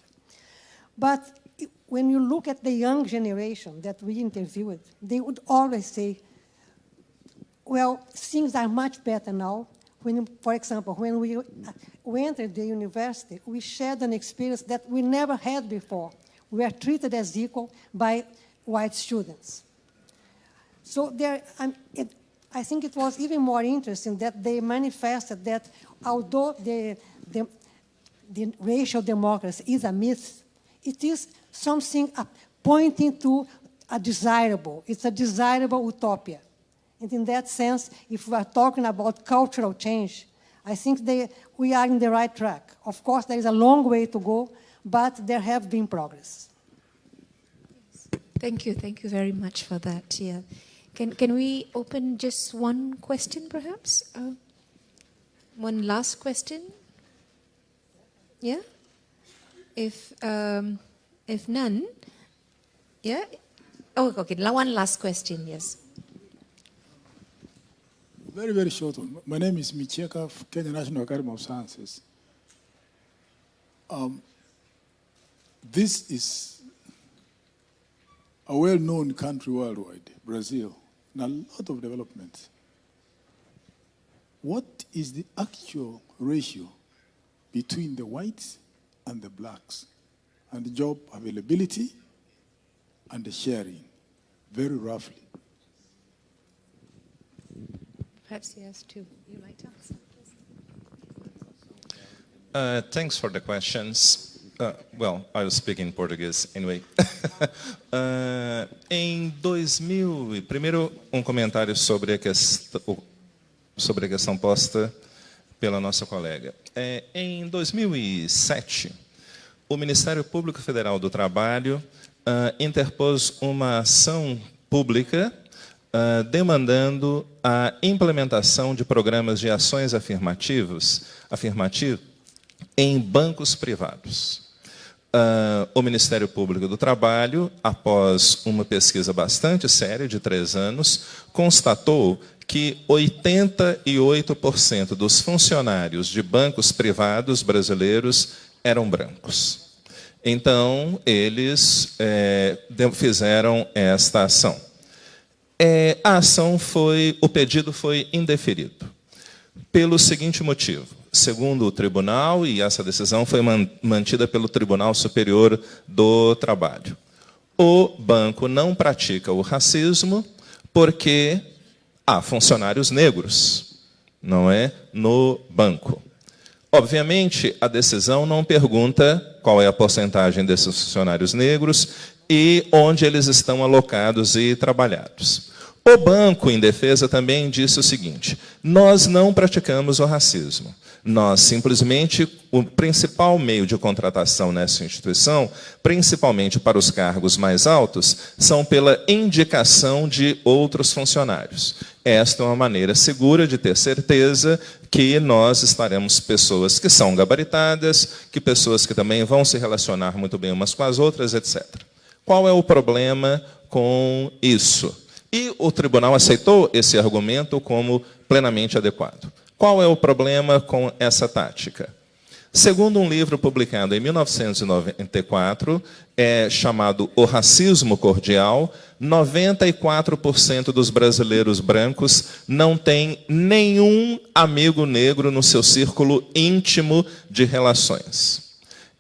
But when you look at the young generation that we interviewed, they would always say, well, things are much better now. When, for example, when we, we entered the university, we shared an experience that we never had before. We were treated as equal by white students. So there, um, it, I think it was even more interesting that they manifested that although the, the, the racial democracy is a myth, it is something pointing to a desirable, it's a desirable utopia. And in that sense, if we are talking about cultural change, I think they, we are in the right track. Of course, there is a long way to go, but there have been progress. Thank you. Thank you very much for that. Yeah. Can, can we open just one question, perhaps? Uh, one last question? Yeah? If, um, if none, yeah? Oh, okay. One last question, yes. Very, very short one. My name is Micheka, Kenya National Academy of Sciences. Um, this is a well-known country worldwide, Brazil, and a lot of developments. What is the actual ratio between the whites and the blacks and the job availability and the sharing, very roughly? Perhaps he has two. You might answer. Uh, thanks for the questions. Uh, well, I'll speak in Portuguese anyway. uh, em 2000, primeiro um comentário sobre a questão, sobre a questão posta pela nossa colega. É, em 2007, o Ministério Público Federal do Trabalho uh, interpôs uma ação pública uh, demandando a implementação de programas de ações afirmativos, afirmativos em bancos privados. Uh, o Ministério Público do Trabalho, após uma pesquisa bastante séria, de três anos, constatou que 88% dos funcionários de bancos privados brasileiros eram brancos. Então, eles é, fizeram esta ação. É, a ação foi, o pedido foi indeferido, pelo seguinte motivo segundo o tribunal, e essa decisão foi mantida pelo Tribunal Superior do Trabalho. O banco não pratica o racismo porque há funcionários negros, não é? No banco. Obviamente, a decisão não pergunta qual é a porcentagem desses funcionários negros e onde eles estão alocados e trabalhados. O banco, em defesa, também disse o seguinte: nós não praticamos o racismo. Nós simplesmente, o principal meio de contratação nessa instituição, principalmente para os cargos mais altos, são pela indicação de outros funcionários. Esta é uma maneira segura de ter certeza que nós estaremos pessoas que são gabaritadas, que pessoas que também vão se relacionar muito bem umas com as outras, etc. Qual é o problema com isso? E o tribunal aceitou esse argumento como plenamente adequado. Qual é o problema com essa tática? Segundo um livro publicado em 1994, é chamado O Racismo Cordial, 94% dos brasileiros brancos não têm nenhum amigo negro no seu círculo íntimo de relações.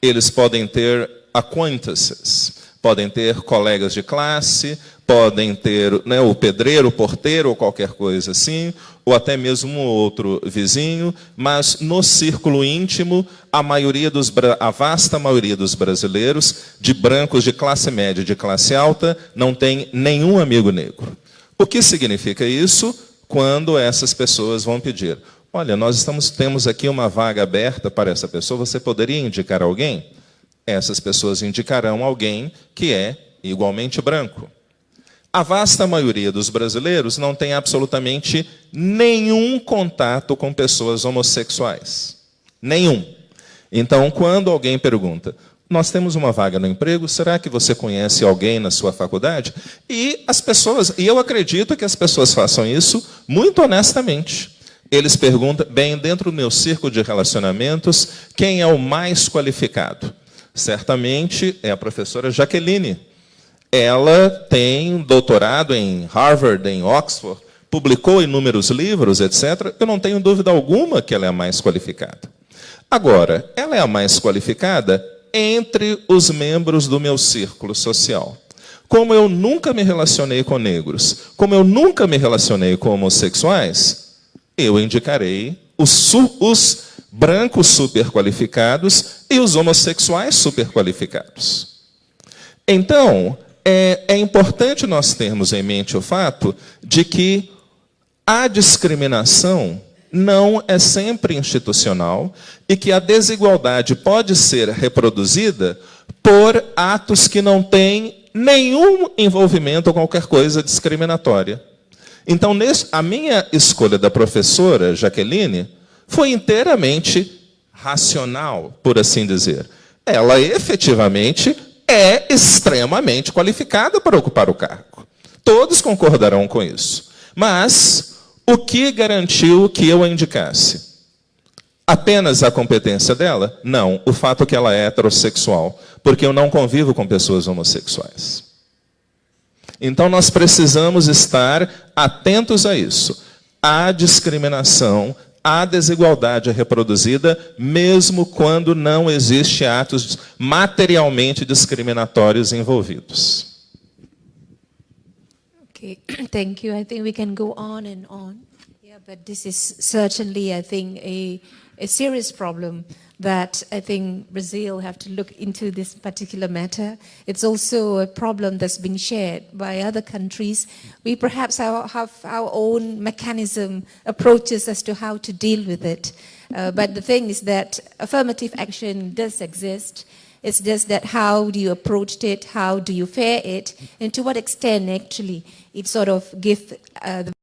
Eles podem ter acquaintances, podem ter colegas de classe, podem ter né, o pedreiro, o porteiro ou qualquer coisa assim, ou até mesmo outro vizinho, mas no círculo íntimo, a maioria dos a vasta maioria dos brasileiros, de brancos de classe média e de classe alta, não tem nenhum amigo negro. O que significa isso? Quando essas pessoas vão pedir, olha, nós estamos, temos aqui uma vaga aberta para essa pessoa, você poderia indicar alguém? Essas pessoas indicarão alguém que é igualmente branco. A vasta maioria dos brasileiros não tem absolutamente nenhum contato com pessoas homossexuais. Nenhum. Então, quando alguém pergunta, nós temos uma vaga no emprego, será que você conhece alguém na sua faculdade? E as pessoas, e eu acredito que as pessoas façam isso muito honestamente. Eles perguntam, bem, dentro do meu círculo de relacionamentos, quem é o mais qualificado? Certamente é a professora Jaqueline ela tem doutorado em Harvard, em Oxford, publicou inúmeros livros, etc. Eu não tenho dúvida alguma que ela é a mais qualificada. Agora, ela é a mais qualificada entre os membros do meu círculo social. Como eu nunca me relacionei com negros, como eu nunca me relacionei com homossexuais, eu indicarei os, os brancos superqualificados e os homossexuais superqualificados. Então, é, é importante nós termos em mente o fato de que a discriminação não é sempre institucional e que a desigualdade pode ser reproduzida por atos que não têm nenhum envolvimento ou qualquer coisa discriminatória. Então, a minha escolha da professora Jaqueline foi inteiramente racional, por assim dizer. Ela efetivamente é extremamente qualificada para ocupar o cargo. Todos concordarão com isso. Mas o que garantiu que eu a indicasse? Apenas a competência dela? Não, o fato que ela é heterossexual, porque eu não convivo com pessoas homossexuais. Então nós precisamos estar atentos a isso. Há discriminação, há desigualdade reproduzida, mesmo quando não existe atos materialmente discriminatórios envolvidos. Okay, thank you. I think we can go on and on. Yeah, but this is certainly, I think, a, a serious problem that I think Brazil have to look into this particular matter. It's also a problem that's been shared by other countries. We perhaps have, our own mechanism, approaches as to how to deal with it. Uh, but the thing is that affirmative action does exist. It's just that how do you approach it, how do you fare it, and to what extent actually it sort of gives uh, the